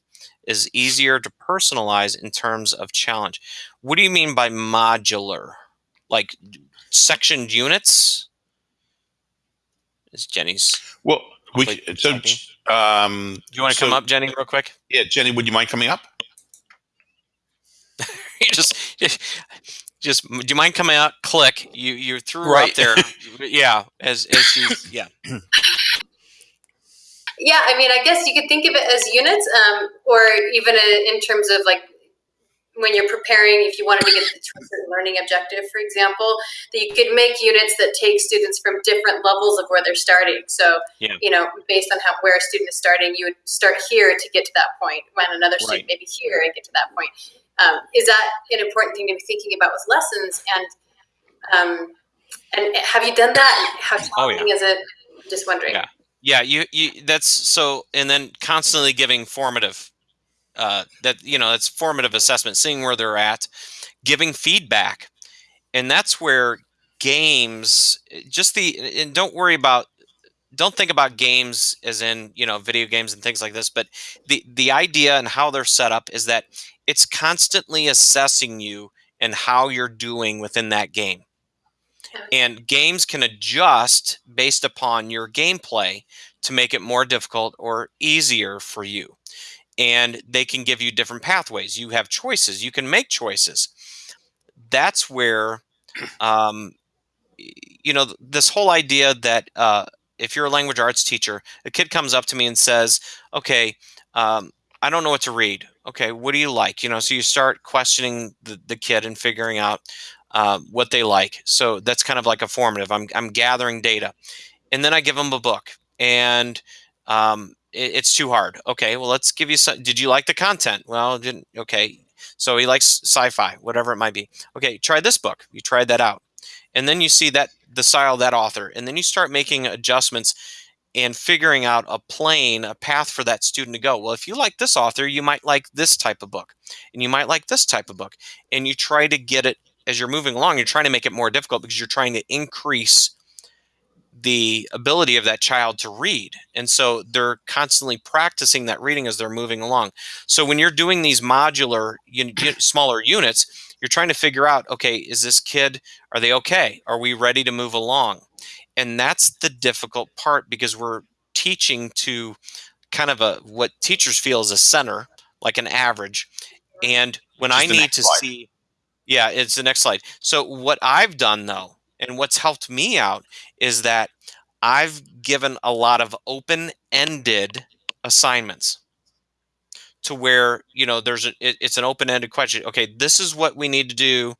is easier to personalize in terms of challenge? What do you mean by modular? Like sectioned units is jenny's Well, we so um, do you want to So- come up jenny real quick yeah, Jenny, would you mind coming up? You just just do you mind coming out click you you threw her Right. up there yeah as as she's yeah Yeah, I mean, I guess you could think of it as units, um, or even in, in terms of like when you're preparing, if you wanted to get to a certain learning objective, for example, that you could make units that take students from different levels of where they're starting. So, Yeah. you know, based on how where a student is starting, you would start here to get to that point, when another student maybe here and get to that point. Um, is that an important thing to be thinking about with lessons? And um, and have you done that? How Oh, yeah. is it? Just wondering. Yeah. yeah you you that's so and then constantly giving formative uh that you know that's formative assessment seeing where they're at giving feedback and that's where games just the and don't worry about don't think about games as in you know video games and things like this but the the idea and how they're set up is that it's constantly assessing you and how you're doing within that game. And games can adjust based upon your gameplay to make it more difficult or easier for you. And they can give you different pathways. You have choices. You can make choices. That's where um, you know this whole idea that uh, if you're a language arts teacher a kid comes up to me and says okay um, i don't know what to read okay what do you like? You know so you start questioning the, the kid and figuring out uh, what they like. So that's kind of like a formative I'm, I'm gathering data and then i give them a book and um, it, it's too hard. Okay well let's give you some did you like the content? Well didn't okay so he likes sci-fi whatever it might be. Okay try this book you tried that out and then you see that the style of that author and then you start making adjustments and figuring out a plane a path for that student to go. Well if you like this author you might like this type of book and you might like this type of book and you try to get it as you're moving along you're trying to make it more difficult because you're trying to increase the ability of that child to read and so they're constantly practicing that reading as they're moving along. So when you're doing these modular smaller units you're trying to figure out okay is this kid are they okay? Are we ready to move along and that's the difficult part because we're teaching to kind of a what teachers feel is a center like an average and when is i need to slide. see yeah it's the next slide. So what i've done though and what's helped me out is that i've given a lot of open-ended assignments to where you know there's a, it, it's an open-ended question. Okay this is what we need to do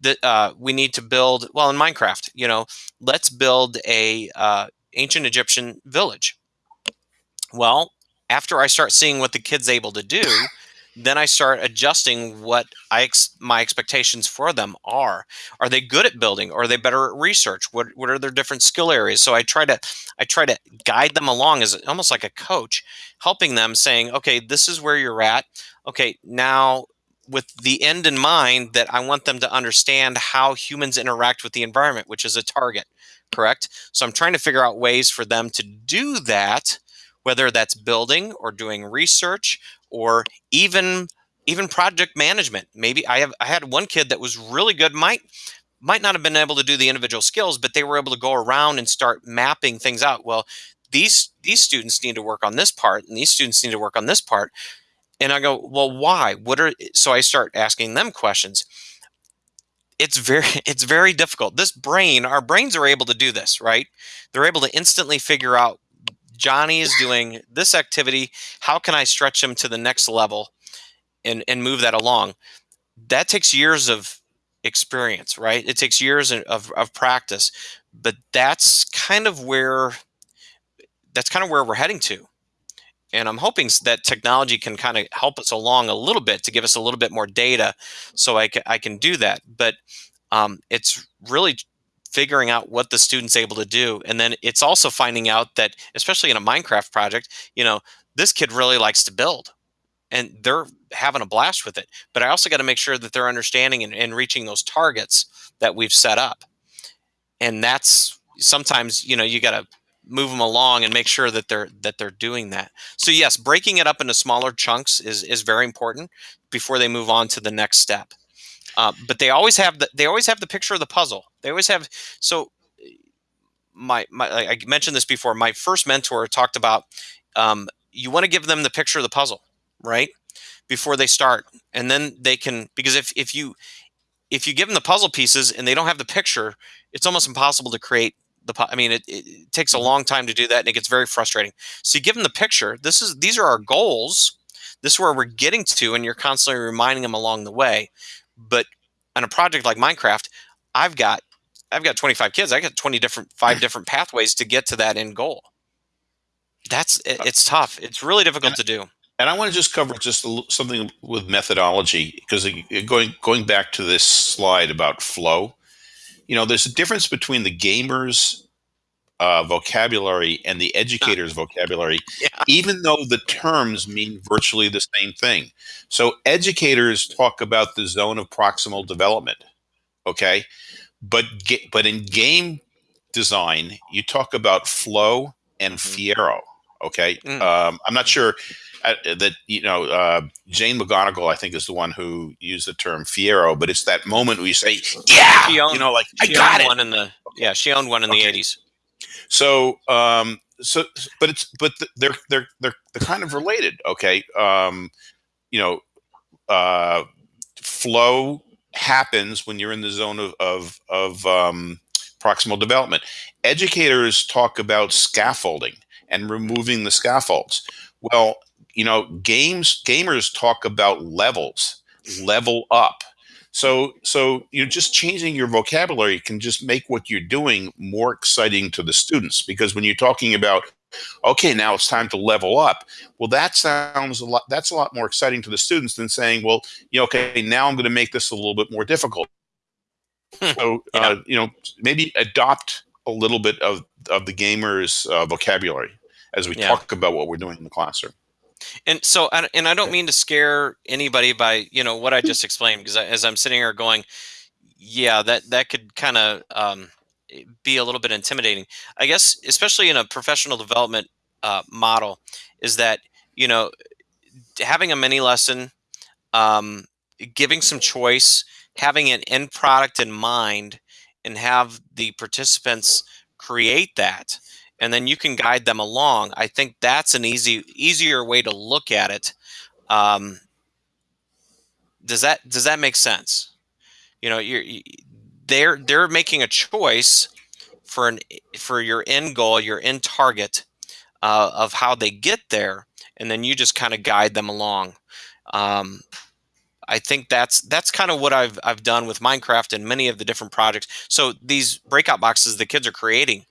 that uh, we need to build well in minecraft you know let's build a uh, ancient egyptian village. Well after i start seeing what the kid's able to do then i start adjusting what i ex- my expectations for them are. Are they good at building? Are they better at research? What, what are their different skill areas? So i try to i try to guide them along as almost like a coach helping them saying okay this is where you're at. Okay now with the end in mind that i want them to understand how humans interact with the environment which is a target correct? So i'm trying to figure out ways for them to do that whether that's building or doing research or even even project management. Maybe i have i had one kid that was really good might might not have been able to do the individual skills but they were able to go around and start mapping things out. Well these these students need to work on this part and these students need to work on this part and i go well why? What are so i start asking them questions. It's very it's very difficult. This brain our brains are able to do this right? They're able to instantly figure out johnny is doing this activity. How can i stretch him to the next level and and move that along? That takes years of experience right? It takes years of, of practice but that's kind of where that's kind of where we're heading to and i'm hoping that technology can kind of help us along a little bit to give us a little bit more data so i can, I can do that. But um, it's really figuring out what the student's able to do and then it's also finding out that especially in a minecraft project you know this kid really likes to build and they're having a blast with it. But i also got to make sure that they're understanding and, and reaching those targets that we've set up. And that's sometimes you know you got to move them along and make sure that they're that they're doing that. So yes breaking it up into smaller chunks is is very important before they move on to the next step. Uh, but they always have the they always have the picture of the puzzle. They always have so my my i mentioned this before my first mentor talked about um, you want to give them the picture of the puzzle right before they start. And then they can because if if you if you give them the puzzle pieces and they don't have the picture it's almost impossible to create the i mean it, it takes a long time to do that and it gets very frustrating. So you give them the picture. This is these are our goals. This is where we're getting to and you're constantly reminding them along the way. But on a project like minecraft i've got i've got 25 kids. I got 20 different five different pathways to get to that end goal. That's it, uh, it's tough. It's really difficult to do. And I want to just cover just something with methodology because going going back to this slide about flow, you know, there's a difference between the gamer's uh, vocabulary and the educator's vocabulary, yeah. even though the terms mean virtually the same thing. So educators talk about the zone of proximal development, okay, but but in game design, you talk about flow and mm-hmm. Fiero. Okay, mm. um, I'm not sure uh, that you know uh, Jane McGonigal, I think, is the one who used the term Fiero, but it's that moment where you say, "Yeah," owned, you know, like I got it. One in the yeah, she owned one in okay. the '80s. So, um, so, but it's but they're they're they're they're kind of related. Okay, um, you know, uh, flow happens when you're in the zone of of, of um, proximal development. Educators talk about scaffolding and removing the scaffolds. Well, you know, games gamers talk about levels, level up. So so you're just changing your vocabulary can just make what you're doing more exciting to the students because when you're talking about okay, now it's time to level up. Well, that sounds a lot that's a lot more exciting to the students than saying, well, you know, okay, now I'm going to make this a little bit more difficult. Hmm. so, yeah. uh, you know, maybe adopt a little bit of, of the gamer's uh, vocabulary as we yeah. talk about what we're doing in the classroom. And so, and I don't mean to scare anybody by you know what I just explained because as I'm sitting here going, yeah, that that could kind of um, be a little bit intimidating. I guess, especially in a professional development uh, model, is that you know having a mini lesson, um, giving some choice, having an end product in mind, and have the participants create that and then you can guide them along. I think that's an easy easier way to look at it. Um, does that does that make sense? You know, you're they're they're making a choice for an for your end goal, your end target uh, of how they get there, and then you just kind of guide them along. Um, I think that's that's kind of what I've I've done with Minecraft and many of the different projects. So these breakout boxes the kids are creating,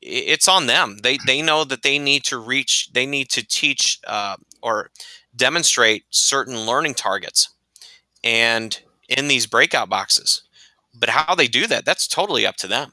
it's on them. They they know that they need to reach, they need to teach uh, or demonstrate certain learning targets, and in these breakout boxes. But how they do that, that's totally up to them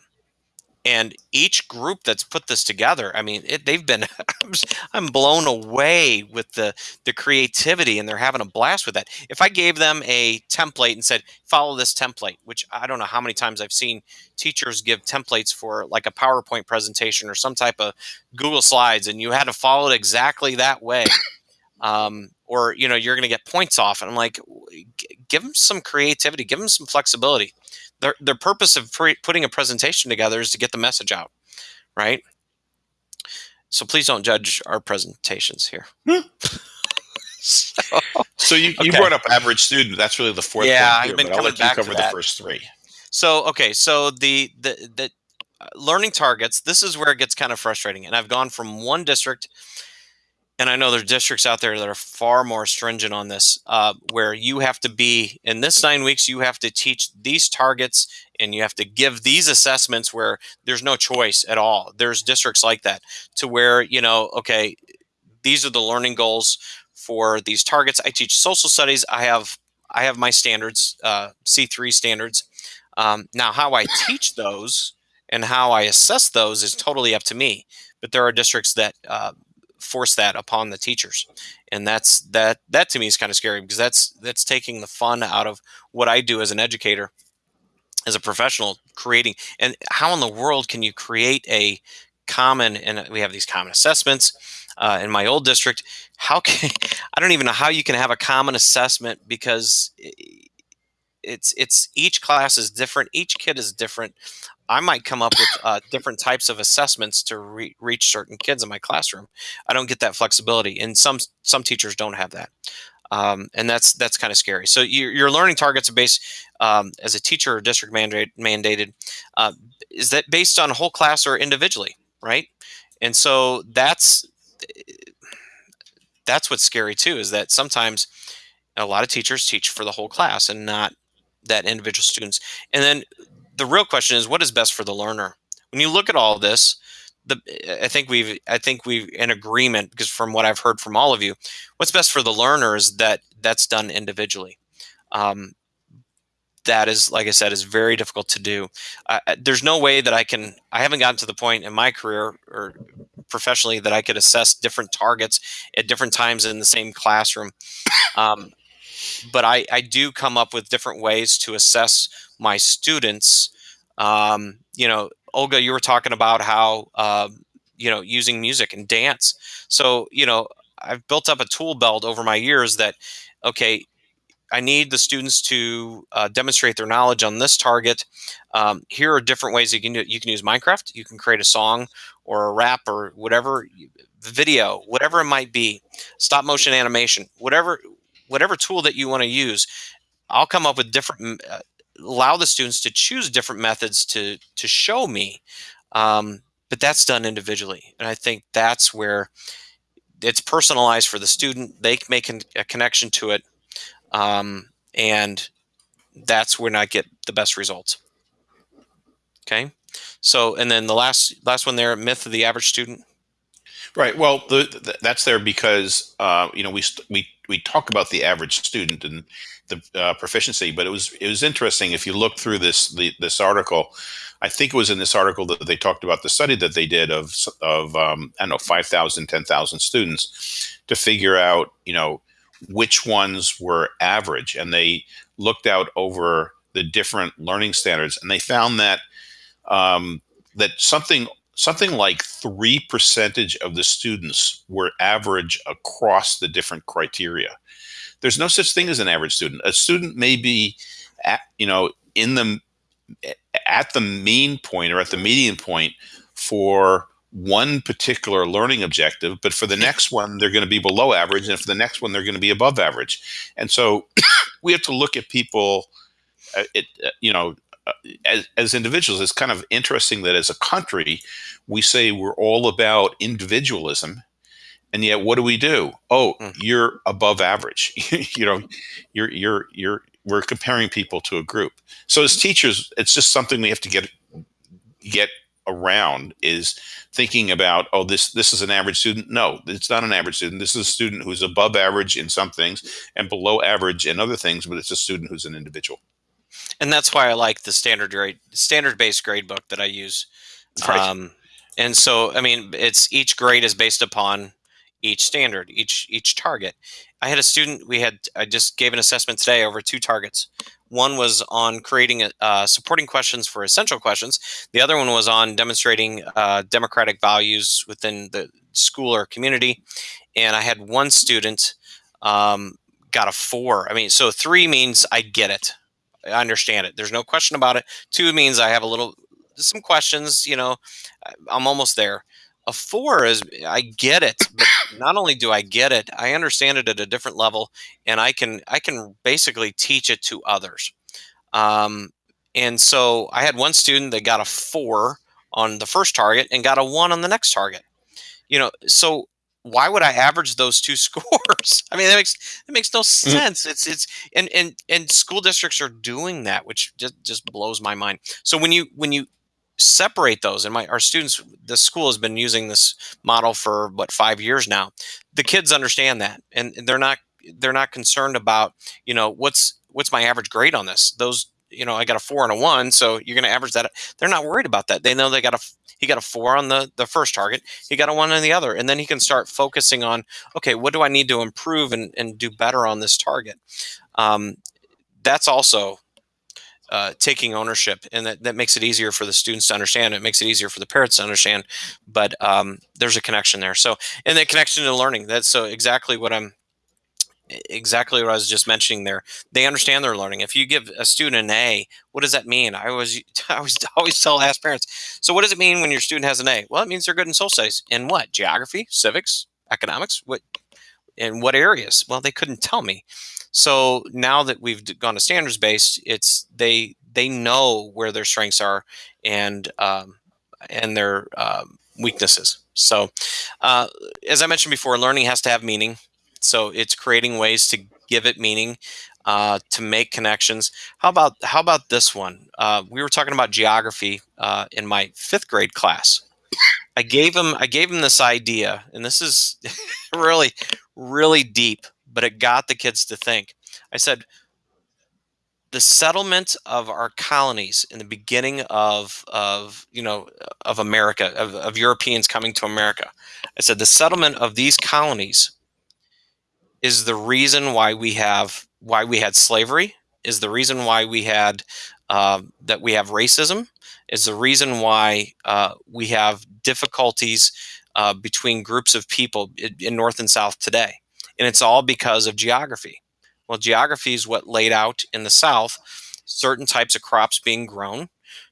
and each group that's put this together i mean it, they've been i'm blown away with the the creativity and they're having a blast with that. If i gave them a template and said follow this template which i don't know how many times i've seen teachers give templates for like a powerpoint presentation or some type of google slides and you had to follow it exactly that way um, or you know you're going to get points off and i'm like give them some creativity give them some flexibility their, their purpose of pre- putting a presentation together is to get the message out right so please don't judge our presentations here. so, So you, you Okay. brought up average student. That's really the fourth Yeah, I've been coming back to cover the first three. So okay, so the the the uh, learning targets. This is where it gets kind of frustrating, and I've gone from one district, and I know there's districts out there that are far more stringent on this, uh, where you have to be in this nine weeks. You have to teach these targets, and you have to give these assessments where there's no choice at all. There's districts like that to where you know, okay, these are the learning goals for these targets. I teach social studies. I have I have my standards, uh, C3 standards. Um, now, how I teach those and how I assess those is totally up to me. But there are districts that uh, force that upon the teachers, and that's that. That to me is kind of scary because that's that's taking the fun out of what I do as an educator, as a professional, creating. And how in the world can you create a common? And we have these common assessments uh, in my old district. How can I don't even know how you can have a common assessment because it's it's each class is different each kid is different. I might come up with uh, different types of assessments to re- reach certain kids in my classroom. I don't get that flexibility and some some teachers don't have that. Um, and that's that's kind of scary. So your, your learning targets are based um, as a teacher or district mandate, mandated uh, is that based on a whole class or individually right? And so that's that's what's scary too is that sometimes a lot of teachers teach for the whole class and not that individual students. And then the real question is what is best for the learner? When you look at all this, the I think we've I think we've in agreement because from what I've heard from all of you, what's best for the learner is that that's done individually. Um, that is, like I said, is very difficult to do. Uh, there's no way that I can. I haven't gotten to the point in my career or professionally that I could assess different targets at different times in the same classroom. Um, but I, I do come up with different ways to assess my students. Um, you know, Olga, you were talking about how, uh, you know, using music and dance. So, you know, I've built up a tool belt over my years that, okay, I need the students to uh, demonstrate their knowledge on this target. Um, here are different ways you can do it. You can use Minecraft. You can create a song or a rap or whatever video, whatever it might be, stop motion animation, whatever whatever tool that you want to use i'll come up with different uh, allow the students to choose different methods to to show me um, but that's done individually and i think that's where it's personalized for the student they make a connection to it um, and that's when i get the best results. Okay? So and then the last last one there myth of the average student Right. Well, the, the, that's there because uh, you know we we we talk about the average student and the uh, proficiency, but it was it was interesting if you look through this the, this article. I think it was in this article that they talked about the study that they did of of um, I don't know 5,000, 10,000 students to figure out you know which ones were average, and they looked out over the different learning standards, and they found that um, that something something like three percentage of the students were average across the different criteria. There's no such thing as an average student. A student may be, at, you know, in the at the mean point or at the median point for one particular learning objective, but for the next one they're going to be below average, and for the next one they're going to be above average. And so we have to look at people, uh, it, uh, you know, as, as individuals, it's kind of interesting that as a country, we say we're all about individualism. And yet, what do we do? Oh, Mm. you're above average. you know, you're you're you're we're comparing people to a group. So as teachers, it's just something we have to get get around is thinking about oh this this is an average student no it's not an average student this is a student who's above average in some things and below average in other things but it's a student who's an individual and that's why I like the standard grade standard based grade book that I use. Right. Um, and so I mean it's each grade is based upon each standard, each each target. I had a student we had I just gave an assessment today over two targets. One was on creating a, uh, supporting questions for essential questions. The other one was on demonstrating uh, democratic values within the school or community. And I had one student um, got a four. I mean, so three means I get it. I understand it. There's no question about it. Two means I have a little, some questions, you know, I'm almost there. A four is I get it, but not only do I get it, I understand it at a different level, and I can I can basically teach it to others. Um, and so I had one student that got a four on the first target and got a one on the next target. You know, so why would I average those two scores? I mean, that makes that makes no mm-hmm. sense. It's it's and and and school districts are doing that, which just just blows my mind. So when you when you separate those and my our students the school has been using this model for what five years now the kids understand that and they're not they're not concerned about you know what's what's my average grade on this those you know i got a four and a one so you're going to average that they're not worried about that. They know they got a he got a four on the the first target he got a one on the other and then he can start focusing on okay what do i need to improve and, and do better on this target? Um, that's also uh, taking ownership and that, that makes it easier for the students to understand it makes it easier for the parents to understand but um, there's a connection there. So and the connection to learning that's so exactly what i'm exactly what I was just mentioning there. They understand their learning. If you give a student an A, what does that mean? I always, I always, always tell ask parents. So, what does it mean when your student has an A? Well, it means they're good in social studies. In what? Geography, civics, economics. What? In what areas? Well, they couldn't tell me. So now that we've gone to standards based, it's they they know where their strengths are and um, and their um, weaknesses. So, uh, as I mentioned before, learning has to have meaning so it's creating ways to give it meaning, uh, to make connections. How about how about this one? Uh, we were talking about geography uh, in my fifth grade class. I gave him I gave him this idea, and this is really really deep, but it got the kids to think. I said, the settlement of our colonies in the beginning of of you know of America of, of Europeans coming to America. I said the settlement of these colonies is the reason why we have why we had slavery is the reason why we had uh, that we have racism is the reason why uh, we have difficulties uh, between groups of people in, north and south today. And it's all because of geography. Well geography is what laid out in the south certain types of crops being grown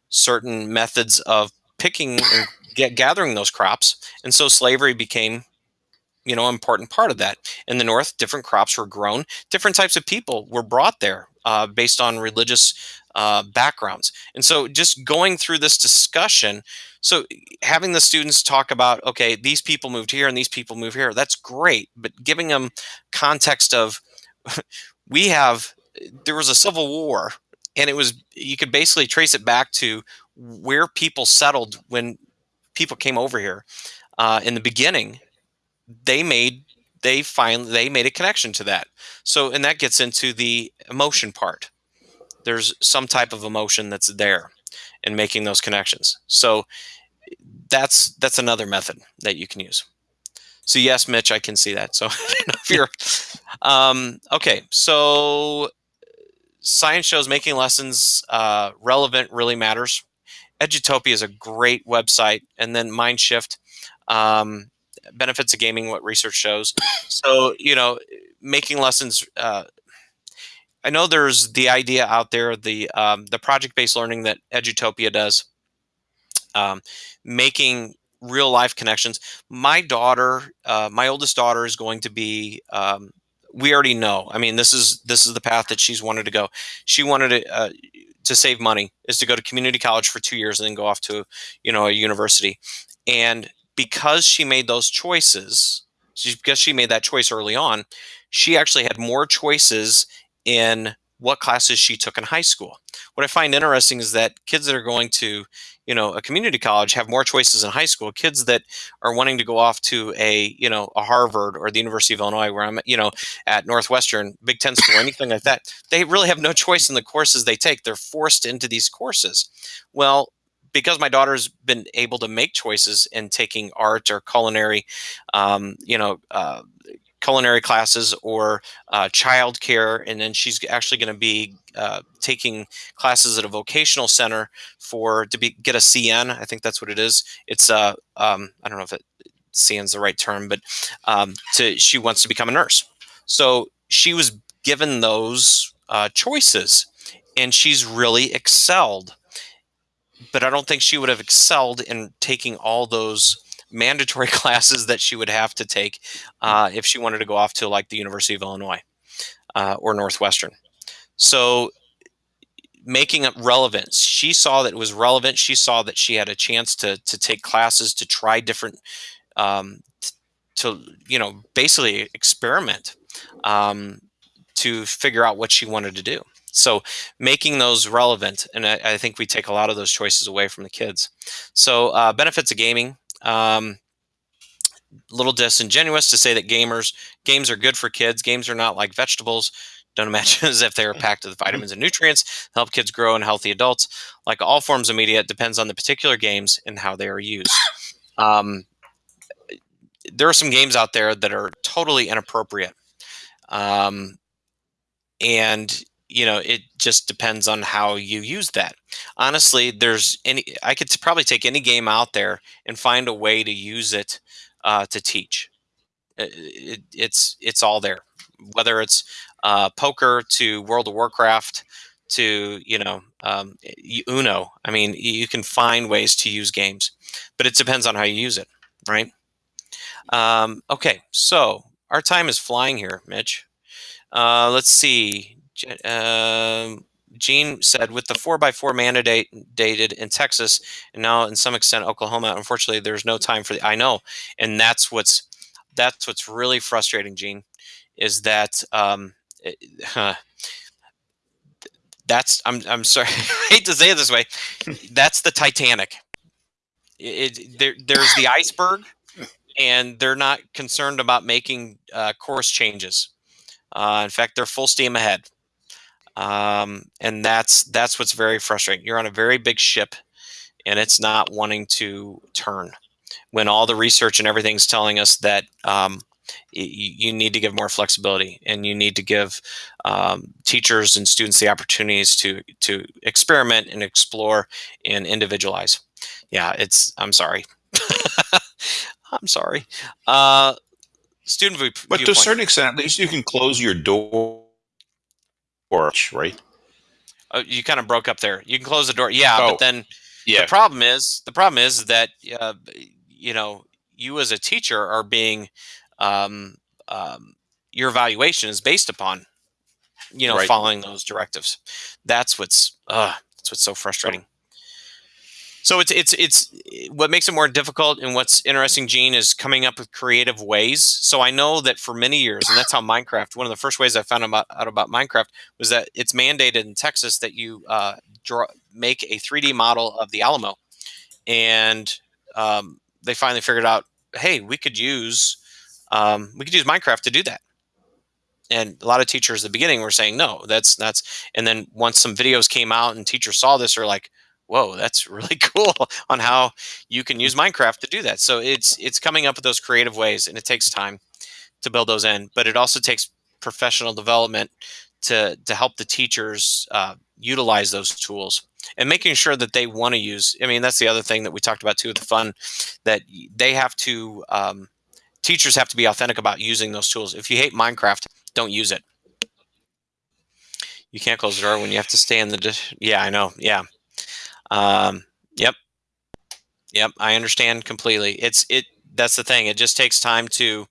certain methods of picking and get, gathering those crops and so slavery became you know important part of that. In the north different crops were grown. Different types of people were brought there uh, based on religious uh, backgrounds. And so just going through this discussion so having the students talk about okay these people moved here and these people move here that's great but giving them context of we have there was a civil war and it was you could basically trace it back to where people settled when people came over here uh, in the beginning they made they finally they made a connection to that. So and that gets into the emotion part. There's some type of emotion that's there in making those connections. So that's that's another method that you can use. So yes mitch i can see that. So if you're um, okay. So science shows making lessons uh, relevant really matters. Edutopia is a great website. And then mindshift um, benefits of gaming, what research shows. So, you know, making lessons. Uh, I know there's the idea out there, the um, the project based learning that Edutopia does, um, making real life connections. My daughter, uh, my oldest daughter, is going to be. Um, we already know. I mean, this is this is the path that she's wanted to go. She wanted to uh, to save money is to go to community college for two years and then go off to you know a university and because she made those choices, because she made that choice early on, she actually had more choices in what classes she took in high school. What I find interesting is that kids that are going to, you know, a community college have more choices in high school. Kids that are wanting to go off to a, you know, a Harvard or the University of Illinois, where I'm, you know, at Northwestern, Big Ten school, anything like that, they really have no choice in the courses they take. They're forced into these courses. Well, because my daughter's been able to make choices in taking art or culinary, um, you know, uh, culinary classes or uh, childcare, and then she's actually going to be uh, taking classes at a vocational center for to be get a CN. I think that's what it is. It's uh, um, I don't know if it CN is the right term, but um, to she wants to become a nurse. So she was given those uh, choices, and she's really excelled but I don't think she would have excelled in taking all those mandatory classes that she would have to take uh, if she wanted to go off to like the University of Illinois uh, or Northwestern. So making it relevant. She saw that it was relevant. She saw that she had a chance to to take classes to try different, um, to you know basically experiment, um, to figure out what she wanted to do. So making those relevant, and I, I, think we take a lot of those choices away from the kids. So uh, benefits of gaming. Um, little disingenuous to say that gamers games are good for kids. Games are not like vegetables. Don't imagine as if they are packed with vitamins and nutrients, help kids grow and healthy adults. Like all forms of media, it depends on the particular games and how they are used. Um, there are some games out there that are totally inappropriate. Um, and you know it just depends on how you use that. Honestly there's any i could probably take any game out there and find a way to use it uh, to teach. It, it, it's it's all there. Whether it's uh, poker to world of warcraft to you know um, uno. I mean you can find ways to use games but it depends on how you use it right? Um, okay so our time is flying here mitch. Uh, let's see uh, Gene said, with the 4x4 mandate dated in Texas and now in some extent Oklahoma, unfortunately, there's no time for the. I know, and that's what's that's what's really frustrating, Gene, is that um, it, uh, that's I'm I'm sorry, I hate to say it this way, that's the Titanic. It, it, there, there's the iceberg, and they're not concerned about making uh, course changes. Uh, in fact, they're full steam ahead um, and that's that's what's very frustrating. You're on a very big ship, and it's not wanting to turn when all the research and everything's telling us that um, you, need to give more flexibility and you need to give um, teachers and students the opportunities to to experiment and explore and individualize. Yeah, it's. I'm sorry. I'm sorry. Uh, student view, but to a certain extent, at least you can close your door right? Oh, you kind of broke up there. You can close the door. Yeah, oh, but then yeah. the problem is the problem is that uh, you know you as a teacher are being um, um, your evaluation is based upon you know right. following those directives. That's what's uh, that's what's so frustrating. So it's it's it's what makes it more difficult and what's interesting, Gene, is coming up with creative ways. So I know that for many years, and that's how Minecraft. One of the first ways I found about, out about Minecraft was that it's mandated in Texas that you uh, draw make a 3D model of the Alamo, and um, they finally figured out, hey, we could use um, we could use Minecraft to do that. And a lot of teachers at the beginning were saying no, that's that's. And then once some videos came out and teachers saw this, are like whoa, that's really cool on how you can use Minecraft to do that. So it's it's coming up with those creative ways, and it takes time to build those in, but it also takes professional development to to help the teachers uh, utilize those tools and making sure that they want to use. I mean, that's the other thing that we talked about too with the fun that they have to. Um, teachers have to be authentic about using those tools. If you hate Minecraft, don't use it. You can't close the door when you have to stay in the. Yeah, I know. Yeah, um, yep. Yep. I understand completely. It's, it, that's the thing. It just takes time to,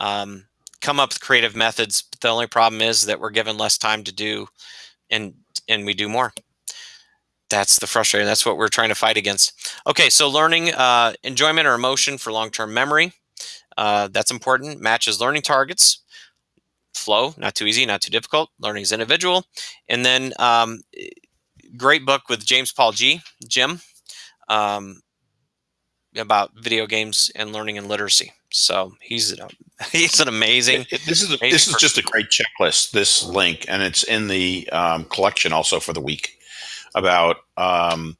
um, come up with creative methods. But the only problem is that we're given less time to do and, and we do more. That's the frustrating. That's what we're trying to fight against. Okay. So learning, uh, enjoyment or emotion for long-term memory. Uh, that's important. Matches learning targets flow, not too easy, not too difficult. Learning is individual. And then um, great book with James Paul Gee. Jim, um, about video games and learning and literacy. So he's a, he's an amazing. It, it, this is a, this is just a great checklist. This link, and it's in the um, collection also for the week about um,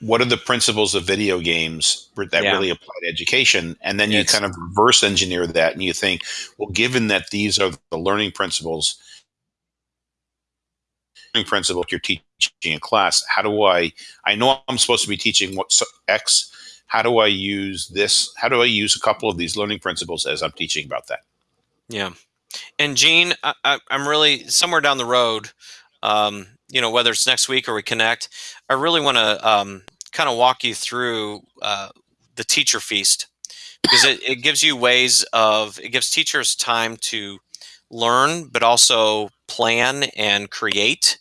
what are the principles of video games that yeah. really apply to education, and then you it's, kind of reverse engineer that, and you think, well, given that these are the learning principles principle you're teaching in class how do i i know i'm supposed to be teaching what x how do i use this how do i use a couple of these learning principles as i'm teaching about that? Yeah. And gene I, am really somewhere down the road um, you know whether it's next week or we connect i really want to um, kind of walk you through uh, the teacher feast. Because it, it gives you ways of it gives teachers time to learn but also plan and create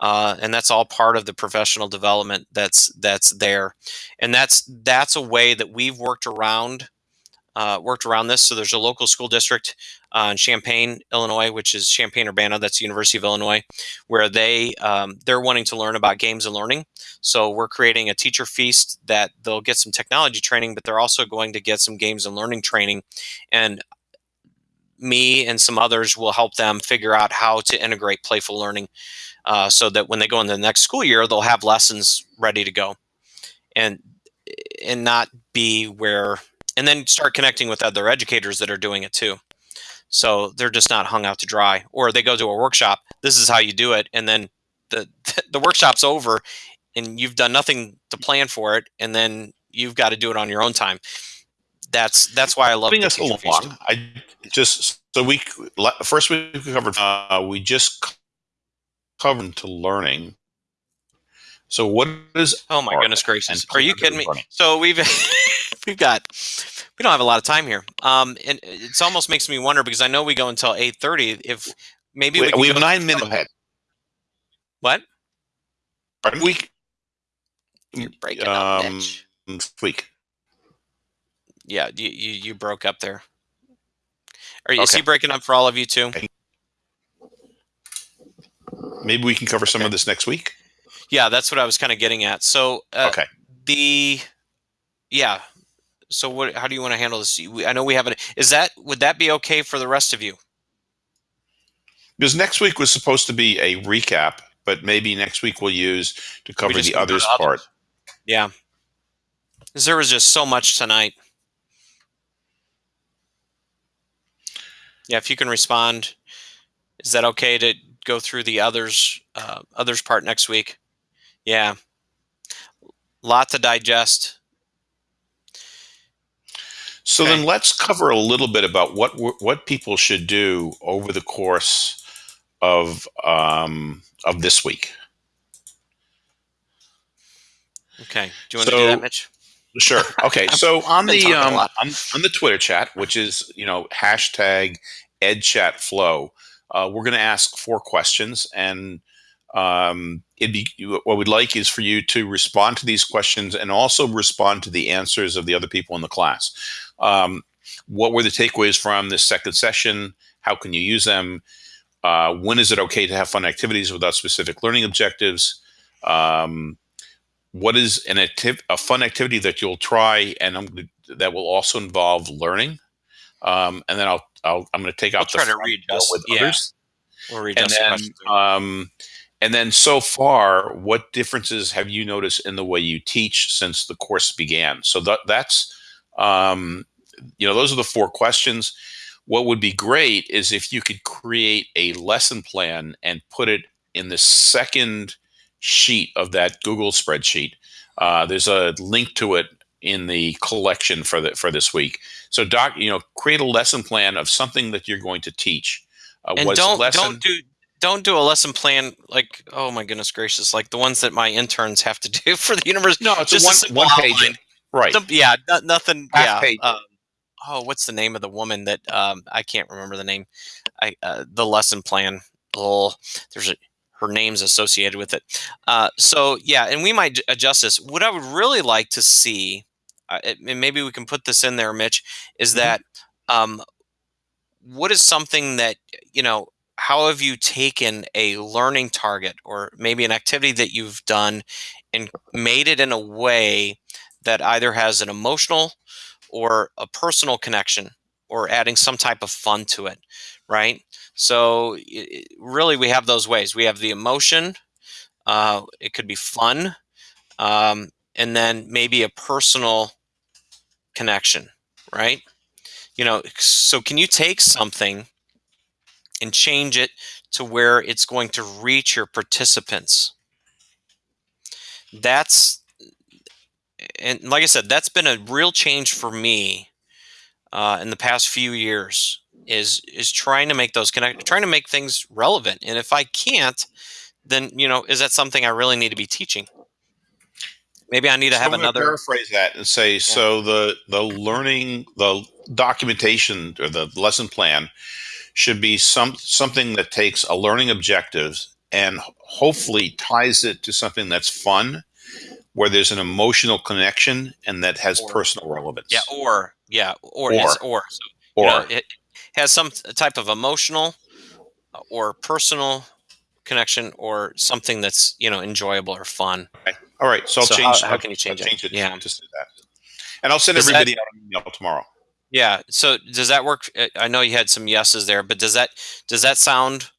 uh, and that's all part of the professional development that's that's there. And that's that's a way that we've worked around uh, worked around this. So there's a local school district uh, in champaign illinois which is champaign urbana. That's the university of illinois where they um, they're wanting to learn about games and learning. So we're creating a teacher feast that they'll get some technology training but they're also going to get some games and learning training. And me and some others will help them figure out how to integrate playful learning uh, so that when they go into the next school year, they'll have lessons ready to go, and and not be where and then start connecting with other educators that are doing it too. So they're just not hung out to dry, or they go to a workshop. This is how you do it, and then the the workshop's over, and you've done nothing to plan for it, and then you've got to do it on your own time. That's that's why I love Moving us along, I just so we first we covered uh, we just covered to learning. So what is? Oh my goodness gracious! Are you kidding me? Learning? So we've we've got we don't have a lot of time here, um, and it almost makes me wonder because I know we go until eight thirty. If maybe we, we have nine minutes ahead. What? Pardon? We You're breaking um, up, Week. Yeah, you, you you broke up there. Are you okay. is he breaking up for all of you too? Maybe we can cover some okay. of this next week. Yeah, that's what I was kind of getting at. So, uh, okay, the yeah. So, what? How do you want to handle this? I know we haven't. Is that would that be okay for the rest of you? Because next week was supposed to be a recap, but maybe next week we'll use to cover the others part. Yeah, because there was just so much tonight. Yeah, if you can respond, is that okay to go through the others uh, others part next week. Yeah, lot to digest. So okay. then let's cover a little bit about what what people should do over the course of um, of this week. Okay. Do you want so, to do that, Mitch? Sure. Okay. So on the um, on, on, the Twitter chat, which is you know hashtag EdChatFlow, uh, we're going to ask four questions, and um, it'd be what we'd like is for you to respond to these questions and also respond to the answers of the other people in the class. Um, what were the takeaways from this second session? How can you use them? Uh, when is it okay to have fun activities without specific learning objectives? Um, what is an activ- a fun activity that you'll try and I'm, that will also involve learning? Um, and then I'll, i am going to take out we'll the try to readjust with yeah. others. We'll readjust and then, um, and then so far, what differences have you noticed in the way you teach since the course began? So that, that's, um, you know, those are the four questions. What would be great is if you could create a lesson plan and put it in the second sheet of that Google spreadsheet. Uh, there's a link to it in the collection for the for this week. So, doc, you know, create a lesson plan of something that you're going to teach. Uh, and don't lesson- don't do don't do a lesson plan like oh my goodness gracious like the ones that my interns have to do for the university. No, it's just one, one page. Right. yeah, no, nothing. Half yeah. Um, oh, what's the name of the woman that um, I can't remember the name. I uh, the lesson plan. Oh, there's a her name's associated with it. Uh, so yeah, and we might adjust this. What I would really like to see uh, and maybe we can put this in there, Mitch, is mm-hmm. that um, what is something that you know? How have you taken a learning target or maybe an activity that you've done and made it in a way that either has an emotional or a personal connection or adding some type of fun to it, right? So really, we have those ways. We have the emotion. Uh, it could be fun, um, and then maybe a personal connection, right? You know, so can you take something and change it to where it's going to reach your participants? That's, and like I said, that's been a real change for me uh, in the past few years. Is is trying to make those connect, trying to make things relevant, and if I can't, then you know, is that something I really need to be teaching? maybe I need to So have another. paraphrase that and say so the the learning the documentation or the lesson plan should be some something that takes a learning objective and hopefully ties it to something that's fun where there's an emotional connection and that has Or- personal relevance Yeah, or yeah, or Or. or so, or you know, it has some type of emotional or personal connection or something that's you know enjoyable or fun. all right so i'll So change how- how can you change I'll it? change it Yeah. to say that and i'll send Does that- everybody out an email tomorrow Yeah. So does that work? Uh, I know you had some yeses there, but does that does that sound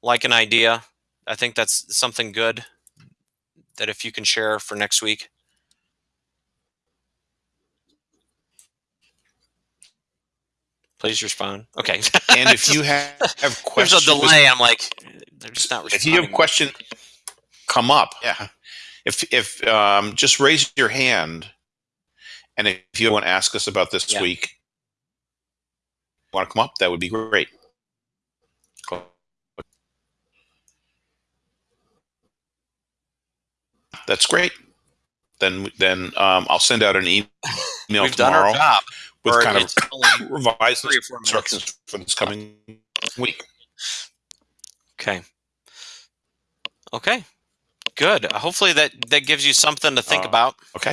like an idea? I think that's something good that if you can share for next week. Please respond. Okay. and if you have, have There's a delay. I'm like, they're just not if you have questions come up yeah if if um, just raise your hand and if you want to ask us about this Yeah. week want to come up that would be great that's great then then um, i'll send out an email We've done tomorrow our job. With kind of revised three or four minutes. instructions for this coming week okay. Okay. Good. Hopefully that that gives you something to think Uh, about. okay.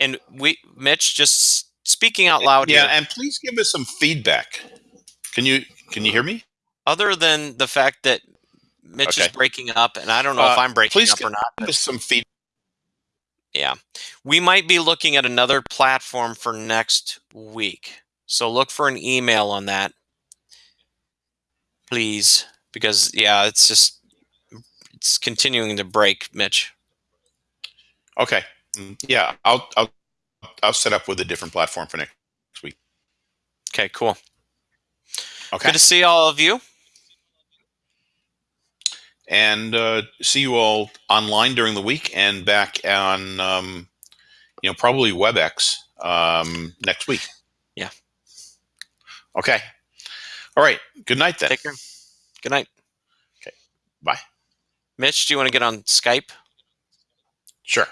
And we, Mitch, just speaking out loud yeah here. and please give us some feedback can you can you hear me Other than the fact that Mitch is breaking up, and I don't know if Uh, I'm breaking up or not. give us some feedback Yeah. We might be looking at another platform for next week. So look for an email on that, please. Because, yeah, it's just, it's continuing to break, Mitch. Okay. Mm, Yeah, I'll I'll I'll set up with a different platform for next week. Okay, cool. Okay. Good to see all of you. And uh, see you all online during the week and back on um, you know probably WebEx um, next week. Yeah. Okay. All right. Good night then. Take care. Good night. Okay. Bye. Mitch, do you want to get on Skype? Sure.